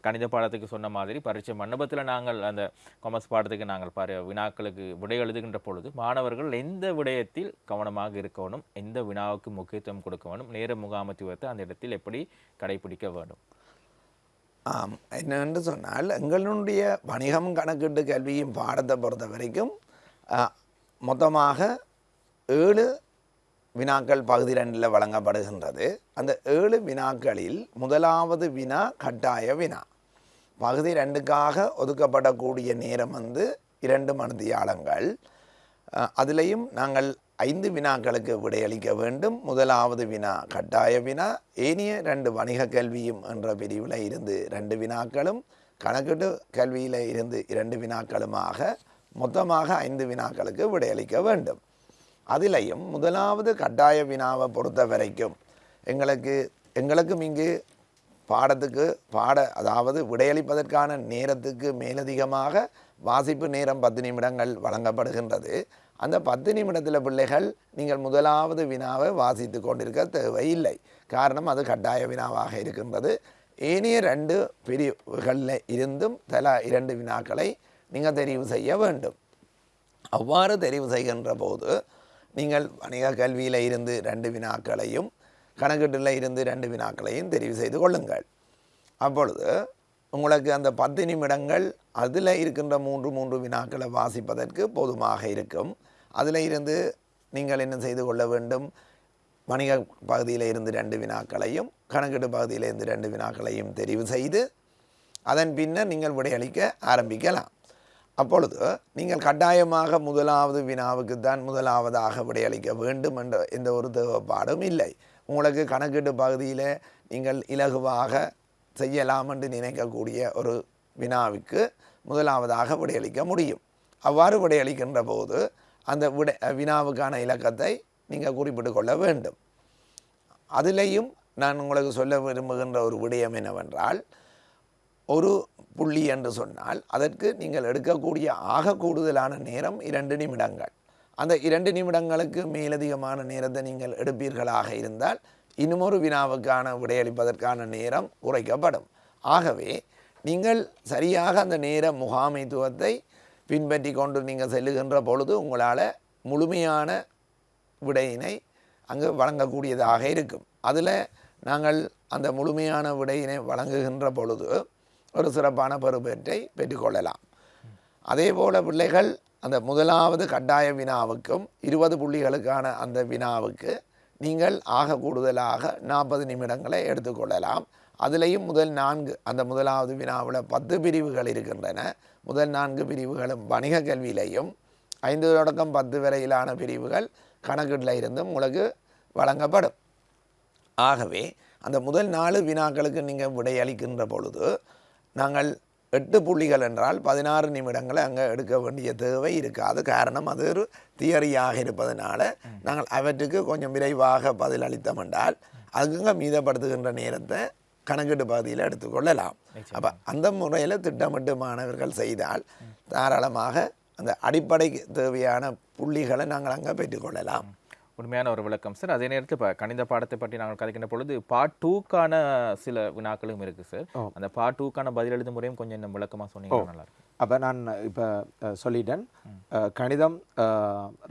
S1: கணித பாடத்துக்கு சொன்ன மாதிரி பரீட்சை மண்டபத்தில் நாங்கள் அந்த கொமர்ஸ் பாடத்துக்கு நாங்கள் பாரு வினாக்களுக்கு விடை எழுதுகின்ற பொழுது மாணவர்கள் எந்த விடயத்தில் கவனமாக இருக்கணும் எந்த வினாவுக்கு முக்கியத்துவம் கொடுக்க வேணும்? நேர முகாமத்துவத்தை அந்த இடத்தில் எப்படி கடைபிடிக்க வேண்டும்
S3: ஆம் என்னென்று சொன்னால் எங்களுடைய வணிகம் கணக்கீட்டு கல்வியும் பாடத்தை பொறுத்த வரைக்கும் மொத்தமாக ஏழு வினாக்கள் பகுதி ரெண்டில் வழங்கப்படுகின்றது. அந்த ஏழு வினாக்களில் முதலாவது வினா கட்டாய வினா. பகுதி ரெண்டுக்காக ஒதுக்கப்படக்கூடிய நேரம் வந்து இரண்டு மணித்தியாலங்கள். அதிலையும் நாங்கள் ஐந்து வினாக்களுக்கு விடையளிக்க வேண்டும். முதலாவது வினா கட்டாய வினா. ஏனைய ரெண்டு வணிக கல்வியும் என்ற பிரிவில் இருந்து ரெண்டு வினாக்களும் கணக்கீட்டு கல்வியில் இருந்து இரண்டு வினாக்களுமாக மொத்தமாக ஐந்து வினாக்களுக்கு விடையளிக்க வேண்டும். அதிலையும் முதலாவது கட்டாய வினாவை பொறுத்த வரைக்கும் எங்களுக்கு எங்களுக்கும் இங்கு பாடத்துக்கு பாட அதாவது விடையளிப்பதற்கான நேரத்துக்கு மேலதிகமாக வாசிப்பு நேரம் பத்து நிமிடங்கள் வழங்கப்படுகின்றது. அந்த பத்து நிமிடத்தில் பிள்ளைகள் நீங்கள் முதலாவது வினாவை வாசித்து கொண்டிருக்க தேவையில்லை. காரணம் அது கட்டாய வினாவாக இருக்கின்றது. ஏனைய ரெண்டு பிரிவுகளில் இருந்தும் தலா இரண்டு வினாக்களை நீங்கள் தெரிவு செய்ய வேண்டும். அவ்வாறு தெரிவு செய்கின்ற போது நீங்கள் வணிக கல்வியில் இருந்து ரெண்டு வினாக்களையும் கணக்கீட்டில் இருந்து ரெண்டு வினாக்களையும் தெரிவு செய்து கொள்ளுங்கள். அப்பொழுது உங்களுக்கு அந்த பத்து நிமிடங்கள் அதில் இருக்கின்ற மூன்று மூன்று வினாக்களை வாசிப்பதற்கு போதுமாக இருக்கும். அதில் இருந்து நீங்கள் என்ன செய்து கொள்ள வேண்டும்? வணிக பகுதியில் இருந்து ரெண்டு வினாக்களையும் கணக்கீட்டு பகுதியில் இருந்து ரெண்டு வினாக்களையும் தெரிவு செய்து அதன் பின்னர் நீங்கள் விடையளிக்க ஆரம்பிக்கலாம். அப்பொழுது நீங்கள் கட்டாயமாக முதலாவது வினாவுக்கு தான் முதலாவதாக விடையளிக்க வேண்டும் என்ற எந்த ஒரு தேவைப்பாடும் இல்லை. உங்களுக்கு கணக்கீட்டு பகுதியில் நீங்கள் இலகுவாக செய்யலாம் என்று நினைக்கக்கூடிய ஒரு வினாவுக்கு முதலாவதாக விடையளிக்க முடியும். அவ்வாறு விடையளிக்கின்ற போது அந்த விடை வினாவுக்கான இலக்கத்தை நீங்கள் குறிப்பிட்டு கொள்ள வேண்டும். அதிலேயும் நான் உங்களுக்கு சொல்ல விரும்புகின்ற ஒரு விடயம் என்னவென்றால் ஒரு புள்ளி என்று சொன்னால் அதற்கு நீங்கள் எடுக்கக்கூடிய ஆக கூடுதலான நேரம் இரண்டு நிமிடங்கள். அந்த இரண்டு நிமிடங்களுக்கு மேலதிகமான நேரத்தை நீங்கள் எடுப்பீர்களாக இருந்தால் இன்னுமொரு வினாவுக்கான விடையளிப்பதற்கான நேரம் குறைக்கப்படும். ஆகவே நீங்கள் சரியாக அந்த நேர முகாமைத்துவத்தை பின்பற்றி கொண்டு நீங்கள் செல்லுகின்ற பொழுது உங்களால் முழுமையான விடையினை அங்கு வழங்கக்கூடியதாக இருக்கும். அதில் நாங்கள் அந்த முழுமையான விடையினை வழங்குகின்ற பொழுது ஒரு சிறப்பான பெறுபேற்றை பெற்றுக்கொள்ளலாம் அதே போல பிள்ளைகள் அந்த முதலாவது கட்டாய வினாவுக்கும் இருபது புள்ளிகளுக்கான அந்த வினாவுக்கு நீங்கள் ஆக கூடுதலாக நாற்பது நிமிடங்களை எடுத்துக்கொள்ளலாம். அதிலையும் முதல் நான்கு அந்த முதலாவது வினாவில் பத்து பிரிவுகள் இருக்கின்றன. முதல் நான்கு பிரிவுகளும் வணிக கல்வியிலையும் ஐந்து தொடக்கம் பத்து வரையிலான பிரிவுகள் கணக்கீட்டில் இருந்தும் உங்களுக்கு வழங்கப்படும். ஆகவே அந்த முதல் நாலு வினாக்களுக்கு நீங்கள் விடையளிக்கின்ற பொழுது நாங்கள் எட்டு புள்ளிகள் என்றால் பதினாறு நிமிடங்களை அங்கே எடுக்க வேண்டிய தேவை இருக்காது. காரணம் அது ஒரு தியரியாக இருப்பதனால நாங்கள் அவற்றுக்கு கொஞ்சம் விரைவாக பதிலளித்தோம் என்றால் அதுங்க மீதப்படுத்துகின்ற நேரத்தை கணக்கீட்டு பகுதியில் எடுத்துக்கொள்ளலாம் அப்போ அந்த முறையில் திட்டமிட்டு மாணவர்கள் செய்தால் தாராளமாக அந்த அடிப்படைக்கு தேவையான புள்ளிகளை நாங்கள் அங்கே பெற்றுக்கொள்ளலாம்
S1: உண்மையான ஒரு விளக்கம். சார் அதே நேரத்தில் இப்போ கணித பாடத்தை பற்றி நாங்கள் கதைக்கின்ற பொழுது பார்ட் டூக்கான சில வினாக்களும் இருக்குது சார். அந்த பார்ட் டூக்கான பதில் எழுதும் முறையும் கொஞ்சம் இன்னும் விளக்கமாக சொன்னீங்கன்னா நல்லா இருக்கும்.
S2: அப்போ நான் இப்போ சொல்லிட்டேன். கணிதம்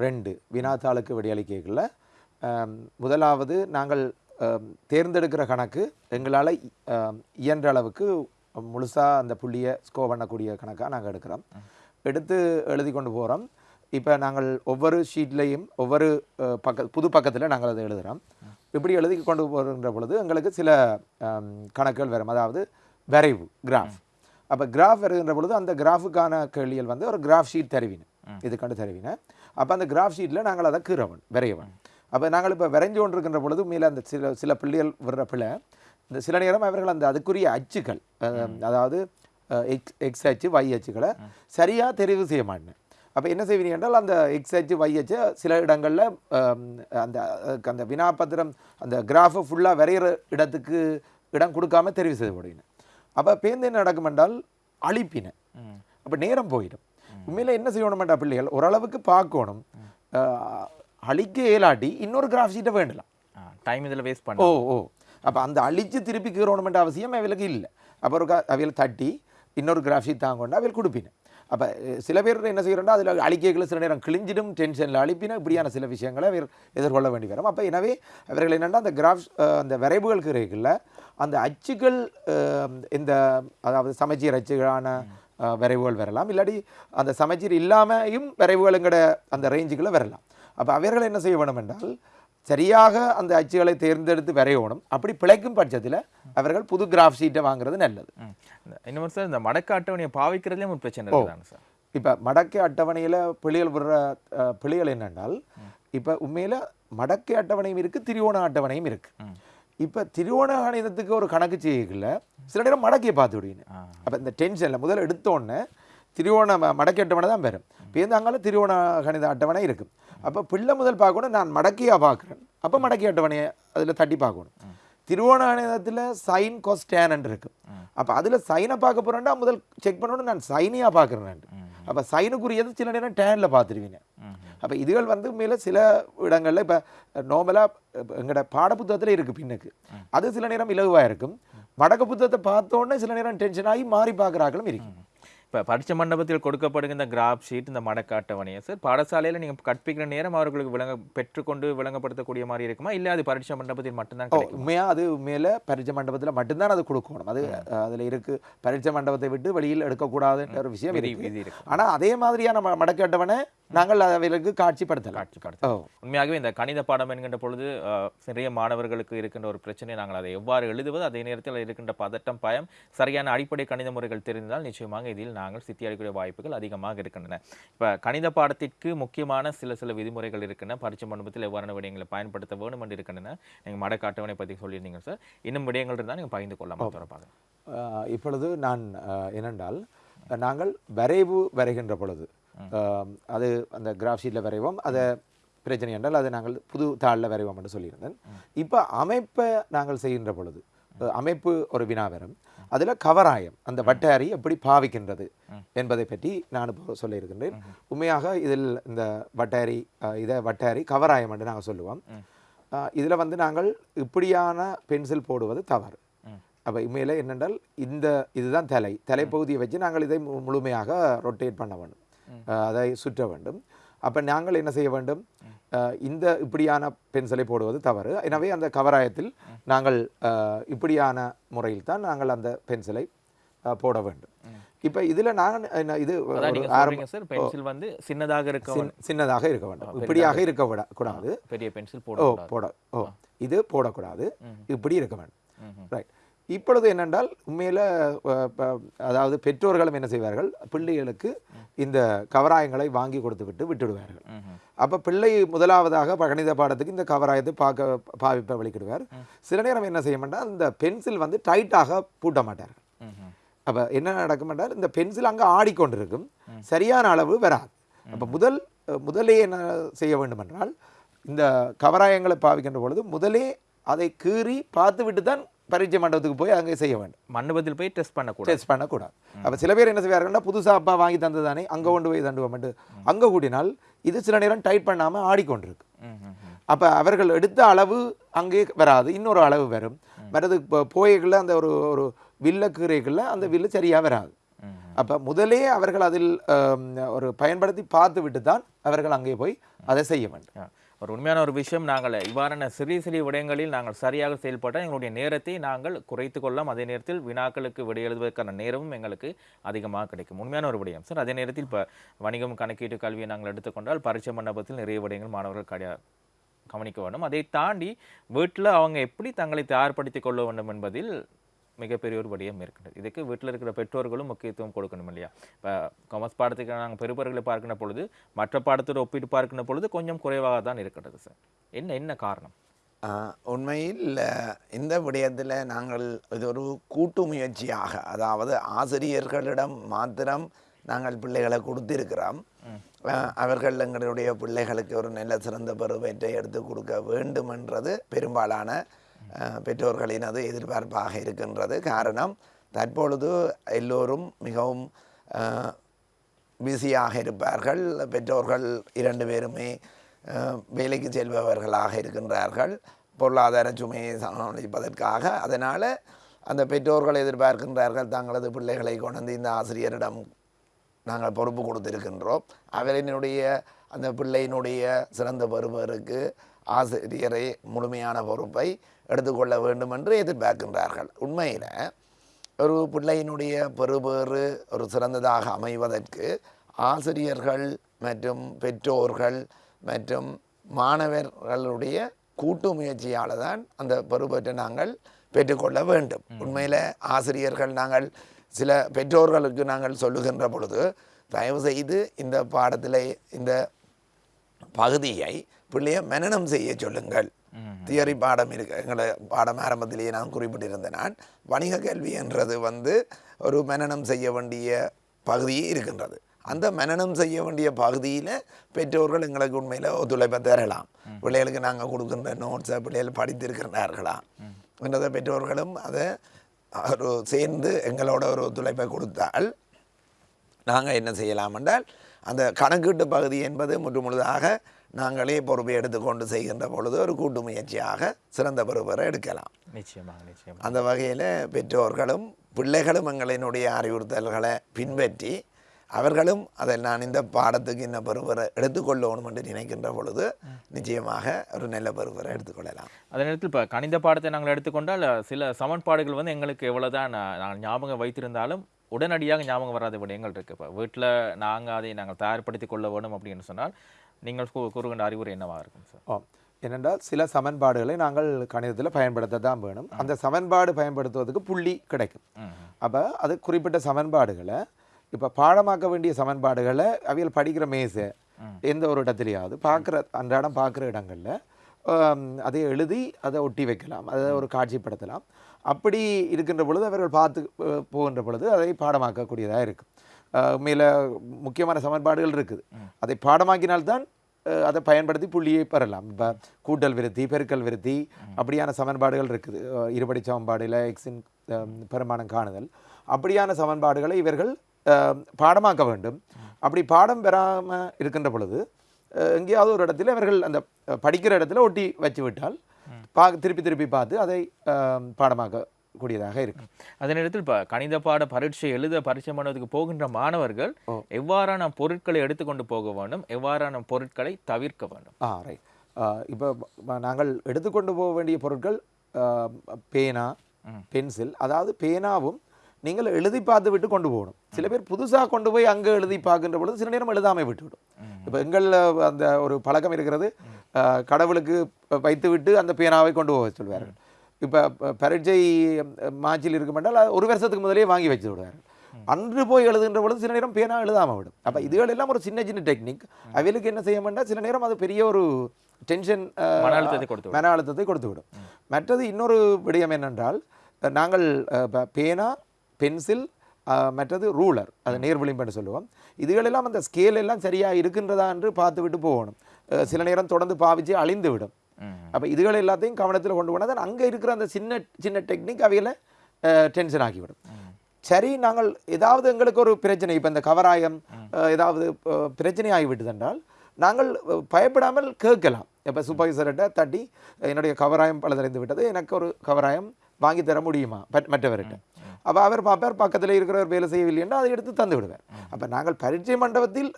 S2: ரெண்டு. வினாத்தாளுக்கு விடையளிக்கல முதலாவது நாங்கள் தேர்ந்தெடுக்கிற கணக்கு எங்களால் இயன்ற அளவுக்கு முழுசாக அந்த புள்ளியை ஸ்கோர் பண்ணக்கூடிய கணக்காக நாங்கள் எடுக்கிறோம். எடுத்து எழுதி கொண்டு போகிறோம் இப்போ நாங்கள் ஒவ்வொரு ஷீட்லேயும் ஒவ்வொரு பக்க புது பக்கத்தில் நாங்கள் அதை எழுதுகிறோம் இப்படி எழுதி கொண்டு போகின்ற பொழுது எங்களுக்கு சில கணக்குகள் வரும். அதாவது வரைவு கிராஃப் அப்போ கிராஃப் வருகின்ற பொழுது அந்த கிராஃபுக்கான கேள்விகள் வந்து ஒரு கிராஃப் ஷீட் தருவின. இது கண்டு தருவின. அப்போ அந்த கிராஃப் ஷீட்டில் நாங்கள் அதை கீறவன் விரையவன். அப்போ நாங்கள் இப்போ விரைஞ்சு கொண்டிருக்கின்ற பொழுது மேலே அந்த சில சில பிள்ளைகள் விடுற பிள்ளை இந்த சில நேரம் அவர்கள் அந்த அதுக்குரிய அச்சுகள் அஹ், அதாவது எக்ஸ் எக்ஸ் அச்சு y அச்சுகளை சரியாக தெரிவு செய்ய மாட்டேன். அப்போ என்ன செய்வீங்க என்றால் அந்த எக்ஸ் அச்சு y அச்சு சில இடங்களில் அந்த அந்த வினாபத்திரம் அந்த கிராஃபை ஃபுல்லாக வரைகிற இடத்துக்கு இடம் கொடுக்காம தெரிவு செய்து போடுவீங்க. அப்போ பேருந்து என்ன நடக்கும் என்றால் அழிப்பின. அப்போ நேரம் போயிடும். உண்மையில் என்ன செய்யணுமெண்டா பிள்ளைகள் ஓரளவுக்கு பார்க்கணும். அழிக்க இயலாட்டி இன்னொரு கிராஃப் ஷீட்டை வேண்டலாம்.
S1: டைம் இதில் வேஸ்ட்
S2: ஓ
S1: பண்ண
S2: ஓ. அப்போ அந்த அழிச்சு திருப்பி கீறணுமென்ற அவசியம் அவளுக்கு இல்லை. அப்போ ஒரு அவையில் தட்டி இன்னொரு கிராஃப் ஷீட் தாங்கொண்டு அவையில் கொடுப்பின. அப்போ சில பேர் என்ன செய்கிறோம்னா அதில் அழிக்கைகளை சில நேரம் கிழிஞ்சிடும் டென்ஷனில் அழிப்பினா இப்படியான சில விஷயங்களை அவர் எதிர்கொள்ள வேண்டி வரும். அப்போ எனவே அவர்கள் என்னென்னா அந்த கிராஃப் அந்த வரைவுகள் கிடைக்கல அந்த அச்சுகள் இந்த அதாவது சமச்சீர் அச்சுகளான விரைவுகள் வரைவுகள் வரலாம். இல்லாட்டி அந்த சமச்சீர் இல்லாமையும் வரைவுகளுங்கிற அந்த ரேஞ்சுகளை வரலாம். அப்போ அவர்கள் என்ன செய்ய வேணும் என்றால் சரியாக அந்த அச்சுகளை தேர்ந்தெடுத்து வரையணும். அப்படி பிழைக்கும் பட்சத்தில் அவர்கள் புது கிராஃப் ஷீட்டை வாங்குறது நல்லது.
S1: இன்னொரு சார் இந்த மடக்க அட்டவணையை பாவிக்கிறதுலேயும் ஒரு பிரச்சனை இருக்குதானே சார்?
S2: இப்போ மடக்கை அட்டவணையில் பிள்ளைகள் விடுற பிள்ளைகள் என்னென்றால் இப்போ உண்மையில் மடக்கை அட்டவணையும் இருக்குது திரிவோண அட்டவணையும் இருக்குது இப்போ திரிவோண கணிதத்துக்கு ஒரு கணக்கு செய்யல சில நேரம் மடக்கையை பார்த்து விடுவீங்க. அப்போ இந்த டென்ஷனில் முதல்ல எடுத்தோடனே திரிவோண மடக்கி அட்டவணை தான் வரும் பேருந்தாங்கால திரிவோண கணித அட்டவணை இருக்கும் அப்போ பிள்ளை முதல் பார்க்கணும் நான் மடக்கியாக பார்க்குறேன். அப்போ மடக்கி அட்டவணையை அதில் தட்டி பார்க்கணும். திருவோண கணிதத்தில் சைன் கொஸ்டேன் இருக்கு. அப்போ அதில் சைனை பார்க்க போகிறேன்டா முதல் செக் பண்ணணும் நான் சைனியாக பார்க்குறேன் அப்போ சைனுக்குரியது சில நேரம் டேனில் பார்த்துருவீங்க. அப்போ இதுகள் வந்து மேலே சில இடங்களில் இப்போ நார்மலாக எங்களோட பாடப்புத்தகத்தில் இருக்குது பின்னுக்கு. அது சில நேரம் இலகுவாக இருக்கும். வடக்கு புத்தகத்தை பார்த்தோன்னே சில நேரம் டென்ஷன் ஆகி மாறி பார்க்குறாக்களும் இருக்கு
S1: இப்போ பரீட்சை மண்டபத்தில் கொடுக்கப்படுகின்ற கிராப் ஷீட் இந்த மடக்க அட்டவணையை சார் பாடசாலையில் நீங்கள் கற்பிக்கிற நேரம் அவர்களுக்கு விளங்க பெற்றுக்கொண்டு விளங்கப்படுத்தக்கூடிய மாதிரி இருக்குமா? இல்லை அது பரீட்சை மண்டபத்தில் மட்டும்தான்
S2: உண்மையாக அது உண்மையில் பரீட்சை மண்டபத்தில் மட்டும்தான் அது கொடுக்கணும். அது அதில் இருக்குது பரீட்சை மண்டபத்தை விட்டு வெளியில் எடுக்கக்கூடிய ஒரு விஷயம்
S1: விதி
S2: இருக்கு.
S1: விதி இருக்கு.
S2: ஆனால் அதே மாதிரியான மடக்கு அட்டவணை நாங்கள் அவைகளுக்கு காட்சிப்படுத்தலாம்.
S1: காட்சிப்படுத்த
S2: ஓ.
S1: உண்மையாகவே இந்த கணித பாடம் என்கின்ற பொழுது நிறைய மாணவர்களுக்கு இருக்கின்ற ஒரு பிரச்சனை நாங்கள் அதை எவ்வாறு எழுதுவது அதே நேரத்தில் இருக்கின்ற பதட்டம் பயம் சரியான அடிப்படை கணித முறைகள் தெரிந்தால் நிச்சயமாக இதில் நாங்கள் சித்தி அடைக்கூடிய வாய்ப்புகள் அதிகமாக இருக்கின்றன. இப்போ கணித பாடத்திற்கு முக்கியமான சில சில விதிமுறைகள் இருக்கின்றன. பரீட்சை மண்டபத்தில் எவ்வாறான விடயங்களை பயன்படுத்த வேண்டும் என்று இருக்கின்றன. நீங்கள் மடக்க அட்டவணை பற்றி சொல்லியிருந்தீங்க சார். இன்னும் விடயங்கள் இருந்தால் நீங்கள் பகிர்ந்து கொள்ளலாம். தொடர்பாக.
S2: இப்பொழுது நான் என்னென்றால் நாங்கள் வரைவு வரைகின்ற பொழுது அது அந்த கிராஃப் ஷீட்டில் வரைவோம். அதை பிரச்சனை என்றால் அதை நாங்கள் புது தாளில் வரைவோம் என்று சொல்லியிருந்தேன். இப்போ அமைப்பை நாங்கள் செய்கின்ற பொழுது அமைப்பு ஒரு வினா வரும் அதில் கவராயம் அந்த வட்டாரி எப்படி பாவிக்கின்றது என்பதை பற்றி நான் இப்போ சொல்லியிருக்கின்றேன். உண்மையாக இதில் இந்த வட்டாரி இதை வட்டாரி கவராயம் என்று நாங்கள் சொல்லுவோம். இதில் வந்து நாங்கள் இப்படியான பென்சில் போடுவது தவறு. அப்போ உண்மையில் என்னென்றால் இந்த இதுதான் தலை. தலைப்பகுதியை வச்சு நாங்கள் இதை முழுமையாக ரொட்டேட் பண்ண வேண்டும். அதை சுற்ற வேண்டும். அப்போ நாங்கள் என்ன செய்ய வேண்டும்? இந்த இப்படியான பென்சிலை போடுவது தவறு. எனவே அந்த கவராயத்தில் நாங்கள் இப்படியான முறையில் தான் நாங்கள் அந்த பென்சிலை போட வேண்டும். இப்போ இதில் நான் என்ன இது
S1: பென்சில் வந்து சின்னதாக இருக்க
S2: சின்- சின்னதாக இருக்க வேண்டும். இப்படியாக இருக்க விட கூடாது.
S1: பெரிய பென்சில்
S2: ஓ
S1: போட
S2: போட ஓ இது போடக்கூடாது. இப்படி இருக்க வேண்டும். ரைட் இப்பொழுது என்னென்றால் உண்மையில் அதாவது பெற்றோர்களும் என்ன செய்வார்கள்? பிள்ளைகளுக்கு இந்த கவராயங்களை வாங்கி கொடுத்து விட்டு விட்டுடுவார்கள். அப்போ பிள்ளை முதலாவதாக கணித பாடத்துக்கு இந்த கவராயத்தை பார்க்க பாவிப்ப வலிக்கிடுவார் சில நேரம் என்ன செய்ய மாட்டார்? இந்த பென்சில் வந்து டைட்டாக பூட்ட மாட்டார்கள். அப்போ என்ன நடக்கும் என்றால் இந்த பென்சில் அங்கே ஆடிக்கொண்டிருக்கும். சரியான அளவு வராது. அப்போ முதல் முதலே என்ன செய்ய வேண்டும் என்றால் இந்த கவராயங்களை பாவிக்கின்ற பொழுது முதலே அதை கீறி பார்த்து விட்டு தான் பரீட்சை மண்டபத்துக்கு போய் அங்கே செய்ய வேண்டும்.
S1: மண்டபத்தில் போய் டெஸ்ட் பண்ணக்கூடாது.
S2: டெஸ்ட் பண்ணக்கூடாது. அப்போ சில பேர் என்ன செய்வார்கள்னா புதுசாக அப்பா வாங்கி தந்தது தானே அங்கே கொண்டு போய் தண்டுவோம் அங்கே கூட்டினால் இது சில நேரம் டைட் பண்ணாமல் ஆடிக்கொண்டிருக்கு. அப்போ அவர்கள் எடுத்த அளவு அங்கே வராது. இன்னொரு அளவு வரும். வரது போய்களில் அந்த ஒரு ஒரு வில்ல கீரைகளில் அந்த வில்லு சரியாக வராது. அப்போ முதலே அவர்கள் அதில் ஒரு பயன்படுத்தி பார்த்து விட்டு தான் அவர்கள் அங்கே போய் அதை செய்ய வேண்டும்.
S1: ஒரு உண்மையான ஒரு விஷயம் நாங்கள் இவ்வாறான சிறிய சிறிய விடயங்களில் நாங்கள் சரியாக செயல்பட்டால் எங்களுடைய நேரத்தை நாங்கள் குறைத்து கொள்ளலாம். அதே நேரத்தில் வினாக்களுக்கு விடை எழுதுவதற்கான நேரமும் எங்களுக்கு அதிகமாக கிடைக்கும். உண்மையான ஒரு விடயம். சார் அதே நேரத்தில் இப்போ வணிகம் கணக்கீட்டு கல்வியை நாங்கள் எடுத்துக்கொண்டால் பரீட்சை மண்டபத்தில் நிறைய விடயங்கள் மாணவர்கள் கிடையாது கவனிக்க வேண்டும். அதை தாண்டி வீட்டில் அவங்க எப்படி தங்களை தயார்படுத்திக் கொள்ள வேண்டும் என்பதில் மிகப்பெரிய ஒரு விடயம் இருக்கின்றது. இதுக்கு வீட்டில் இருக்கிற பெற்றோர்களும் முக்கியத்துவம் கொடுக்கணும் இல்லையா? இப்போ காமர்ஸ் பாடத்துக்கு நாங்கள் பெறுபவர்களை பார்க்கின்ற பொழுது மற்ற பாடத்தோடு ஒப்பிட்டு பார்க்கின்ற பொழுது கொஞ்சம் குறைவாக தான் இருக்கின்றது சார். என்ன என்ன காரணம்?
S3: உண்மையில் இந்த விடயத்தில் நாங்கள் இது ஒரு கூட்டு முயற்சியாக அதாவது ஆசிரியர்களிடம் மாத்திரம் நாங்கள் பிள்ளைகளை கொடுத்திருக்கிறோம். அவர்கள் எங்களுடைய பிள்ளைகளுக்கு ஒரு நல்ல சிறந்த பருவத்தை எடுத்து கொடுக்க வேண்டும் என்றது பெரும்பாலான பெற்றோர்களினது எதிர்பார்ப்பாக இருக்கின்றது. காரணம் தற்பொழுது எல்லோரும் மிகவும் பிஸியாக இருப்பார்கள். பெற்றோர்கள் இரண்டு பேருமே வேலைக்கு செல்பவர்களாக இருக்கின்றார்கள். பொருளாதார சுமையை சமாளிப்பதற்காக. அதனால் அந்த பெற்றோர்கள் எதிர்பார்க்கின்றார்கள் தங்களது பிள்ளைகளை கொண்டு வந்து இந்த ஆசிரியரிடம் நாங்கள் பொறுப்பு கொடுத்திருக்கின்றோம். அவரினுடைய அந்த பிள்ளையினுடைய சிறந்த பருவருக்கு ஆசிரியரை முழுமையான பொறுப்பை எடுத்துக்கொள்ள வேண்டும் என்று எதிர்பார்க்கின்றார்கள். உண்மையில் ஒரு பிள்ளையினுடைய பெறுபேறு ஒரு சிறந்ததாக அமைவதற்கு ஆசிரியர்கள் மற்றும் பெற்றோர்கள் மற்றும் மாணவர்களுடைய கூட்டு முயற்சியால் தான் அந்த பெறுபேற்றை நாங்கள் பெற்றுக்கொள்ள வேண்டும். உண்மையில் ஆசிரியர்கள் நாங்கள் சில பெற்றோர்களுக்கு நாங்கள் சொல்லுகின்ற பொழுது தயவு செய்து இந்த பாடத்தில் இந்த பகுதியை பிள்ளைய மனனம் செய்ய சொல்லுங்கள். தியரி பாடம் இருக்கு எங்களை பாடம் ஆரம்பத்திலேயே நான் குறிப்பிட்டிருந்தேன் நான் வணிக கல்வி என்றது வந்து ஒரு மனனம் செய்ய வேண்டிய பகுதி இருக்கின்றது. அந்த மனனம் செய்ய வேண்டிய பகுதியில் பெற்றோர்கள் எங்களுக்கு உண்மையில் ஒத்துழைப்பை தரலாம். பிள்ளைகளுக்கு நாங்கள் கொடுக்கின்ற நோட்ஸை பிள்ளைகள் படித்திருக்கிறார்களா என்றதை பெற்றோர்களும் அதை ஒரு சேர்ந்து எங்களோட ஒரு ஒத்துழைப்பை கொடுத்தால் நாங்கள் என்ன செய்யலாம் என்றால் அந்த கணக்கீட்டு பகுதி என்பது முற்று முழுதாக நாங்களே பொறுப்பை எடுத்துக்கொண்டு செய்கின்ற பொழுது ஒரு கூட்டு முயற்சியாக சிறந்த பொறுப்பரை எடுக்கலாம்.
S1: நிச்சயமாக நிச்சயமாக.
S3: அந்த வகையில் பெற்றோர்களும் பிள்ளைகளும் எங்களினுடைய அறிவுறுத்தல்களை பின்பற்றி அவர்களும் அதை நான் இந்த பாடத்துக்கு இந்த பருவரை எடுத்துக்கொள்ளணும் என்று நினைக்கின்ற பொழுது நிச்சயமாக ஒரு நல்ல பருவரை எடுத்துக்கொள்ளலாம்.
S1: அதே நேரத்தில் இப்போ கணித பாடத்தை நாங்கள் எடுத்துக்கொண்டால் சில சமன்பாடுகள் வந்து எங்களுக்கு எவ்வளோதான் நான் ஞாபகம் வைத்திருந்தாலும் உடனடியாக ஞாபகம் வராத விடயங்கள் இருக்குது இப்போ வீட்டில் நாங்கள் அதை நாங்கள் தயார்படுத்திக் கொள்ள வேணும் அப்படின்னு சொன்னால் நீங்கள் கூறுகின்ற அறிவுரை என்னவாக இருக்கும் சார்
S2: ஆம். ஏனென்றால் சில சமன்பாடுகளை நாங்கள் கணிதத்தில் பயன்படுத்த தான் வேணும் அந்த சமன்பாடு பயன்படுத்துவதற்கு புள்ளி கிடைக்கும். அப்போ அது குறிப்பிட்ட சமன்பாடுகளை இப்போ பாடமாக்க வேண்டிய சமன்பாடுகளை அவியல் படிக்கிற மேசை எந்த ஒரு இடத்துலையாவது பார்க்குற அன்றாடம் பார்க்குற இடங்களில் அதை எழுதி அதை ஒட்டி வைக்கலாம். அதை ஒரு காட்சிப்படுத்தலாம். அப்படி இருக்கின்ற பொழுது அவர்கள் பார்த்து போகின்ற பொழுது அதை பாடமாக்கக்கூடியதாக இருக்கும். மேலே முக்கியமான சமன்பாடுகள் இருக்குது. அதை பாடமாக்கினால்தான் அதை பயன்படுத்தி புள்ளியை பெறலாம். இப்போ கூட்டல் விருத்தி பெருக்கல் விருத்தி அப்படியான சமன்பாடுகள் இருக்குது. இருபடி சமன்பாடில் எக்ஸின் பெருமானம் காணுதல். அப்படியான சமன்பாடுகளை இவர்கள் பாடமாக்க வேண்டும். அப்படி பாடம் பெறாமல் இருக்கின்ற பொழுது எங்கேயாவது ஒரு இடத்துல இவர்கள் அந்த படிக்கிற இடத்துல ஒட்டி வச்சு விட்டால் பா திருப்பி திருப்பி பார்த்து அதை அஹ், பாடமாக்கக்கூடியதாக இருக்கும்
S1: அதே நேரத்தில் இப்போ கணித பாட பரீட்சை எழுத பரீட்சை பண்ணுவதற்கு போகின்ற மாணவர்கள் எவ்வாறான பொருட்களை எடுத்துக்கொண்டு போக வேண்டும்? எவ்வாறான பொருட்களை தவிர்க்க வேண்டும்?
S2: ஆ ரைட் இப்போ நாங்கள் எடுத்துக்கொண்டு போக வேண்டிய பொருட்கள் பேனா பென்சில் அதாவது பேனாவும் நீங்கள் எழுதி பார்த்து விட்டு கொண்டு போகணும். சில பேர் புதுசாக கொண்டு போய் அங்கே எழுதி பார்க்கின்ற பொழுது சில நேரம் எழுதாமல் விட்டுவிடும் இப்போ எங்களில் அந்த ஒரு பழக்கம் இருக்கிறது. கடவுளுக்கு வைத்து விட்டு அந்த பேனாவை கொண்டு போக சொல்வார்கள். இப்போ பரீட்சை மாச்சில் இருக்கும் என்றால் அது ஒரு வருஷத்துக்கு முதலே வாங்கி வச்சு விடுவார்கள் அன்று போய் எழுதுகின்ற பொழுது சில நேரம் பேனா எழுதாம விடும். அப்போ இதுகள் எல்லாம் ஒரு சின்ன சின்ன டெக்னிக் அவைகளுக்கு என்ன செய்ய வேண்டாம்? சில நேரம் அது பெரிய ஒரு டென்ஷன்
S1: மன அழுத்தத்தை கொடுத்து.
S2: மன அழுத்தத்தை கொடுத்து விடும். மற்றது இன்னொரு விடயம் என்னென்றால் நாங்கள் பேனா பென்சில் மற்றது ரூலர் அது நேர்விளிம்புன்னு சொல்லுவோம். இதுகளெல்லாம் அந்த ஸ்கேல் எல்லாம் சரியாக இருக்கின்றதா என்று பார்த்து விட்டு போகணும் சில நேரம் தொடர்ந்து பாவிச்சு அழிந்து விடும். அப்போ இதுகள் எல்லாத்தையும் கவனத்தில் கொண்டு போனால் தான் அங்கே இருக்கிற அந்த சின்ன சின்ன டெக்னிக் அவையில் டென்ஷன் ஆகிவிடும் சரி நாங்கள் ஏதாவது எங்களுக்கு ஒரு பிரச்சனை இப்போ இந்த கவராயம் ஏதாவது பிரச்சனை ஆகிவிட்டது என்றால் நாங்கள் பயப்படாமல் கேட்கலாம். இப்போ சூப்பர்வைசர்கிட்ட தட்டி என்னுடைய கவராயம் பழுதடைந்து விட்டது எனக்கு ஒரு கவராயம் வாங்கி தர முடியுமா? பட்- மற்றவர்கிட்ட. அப்போ அவர் பார்ப்பார் பக்கத்தில் இருக்கிறவர் வேலை செய்யவில்லைன்னா அதை எடுத்து தந்து விடுவார் அப்போ நாங்கள் பரீட்சை மண்டபத்தில்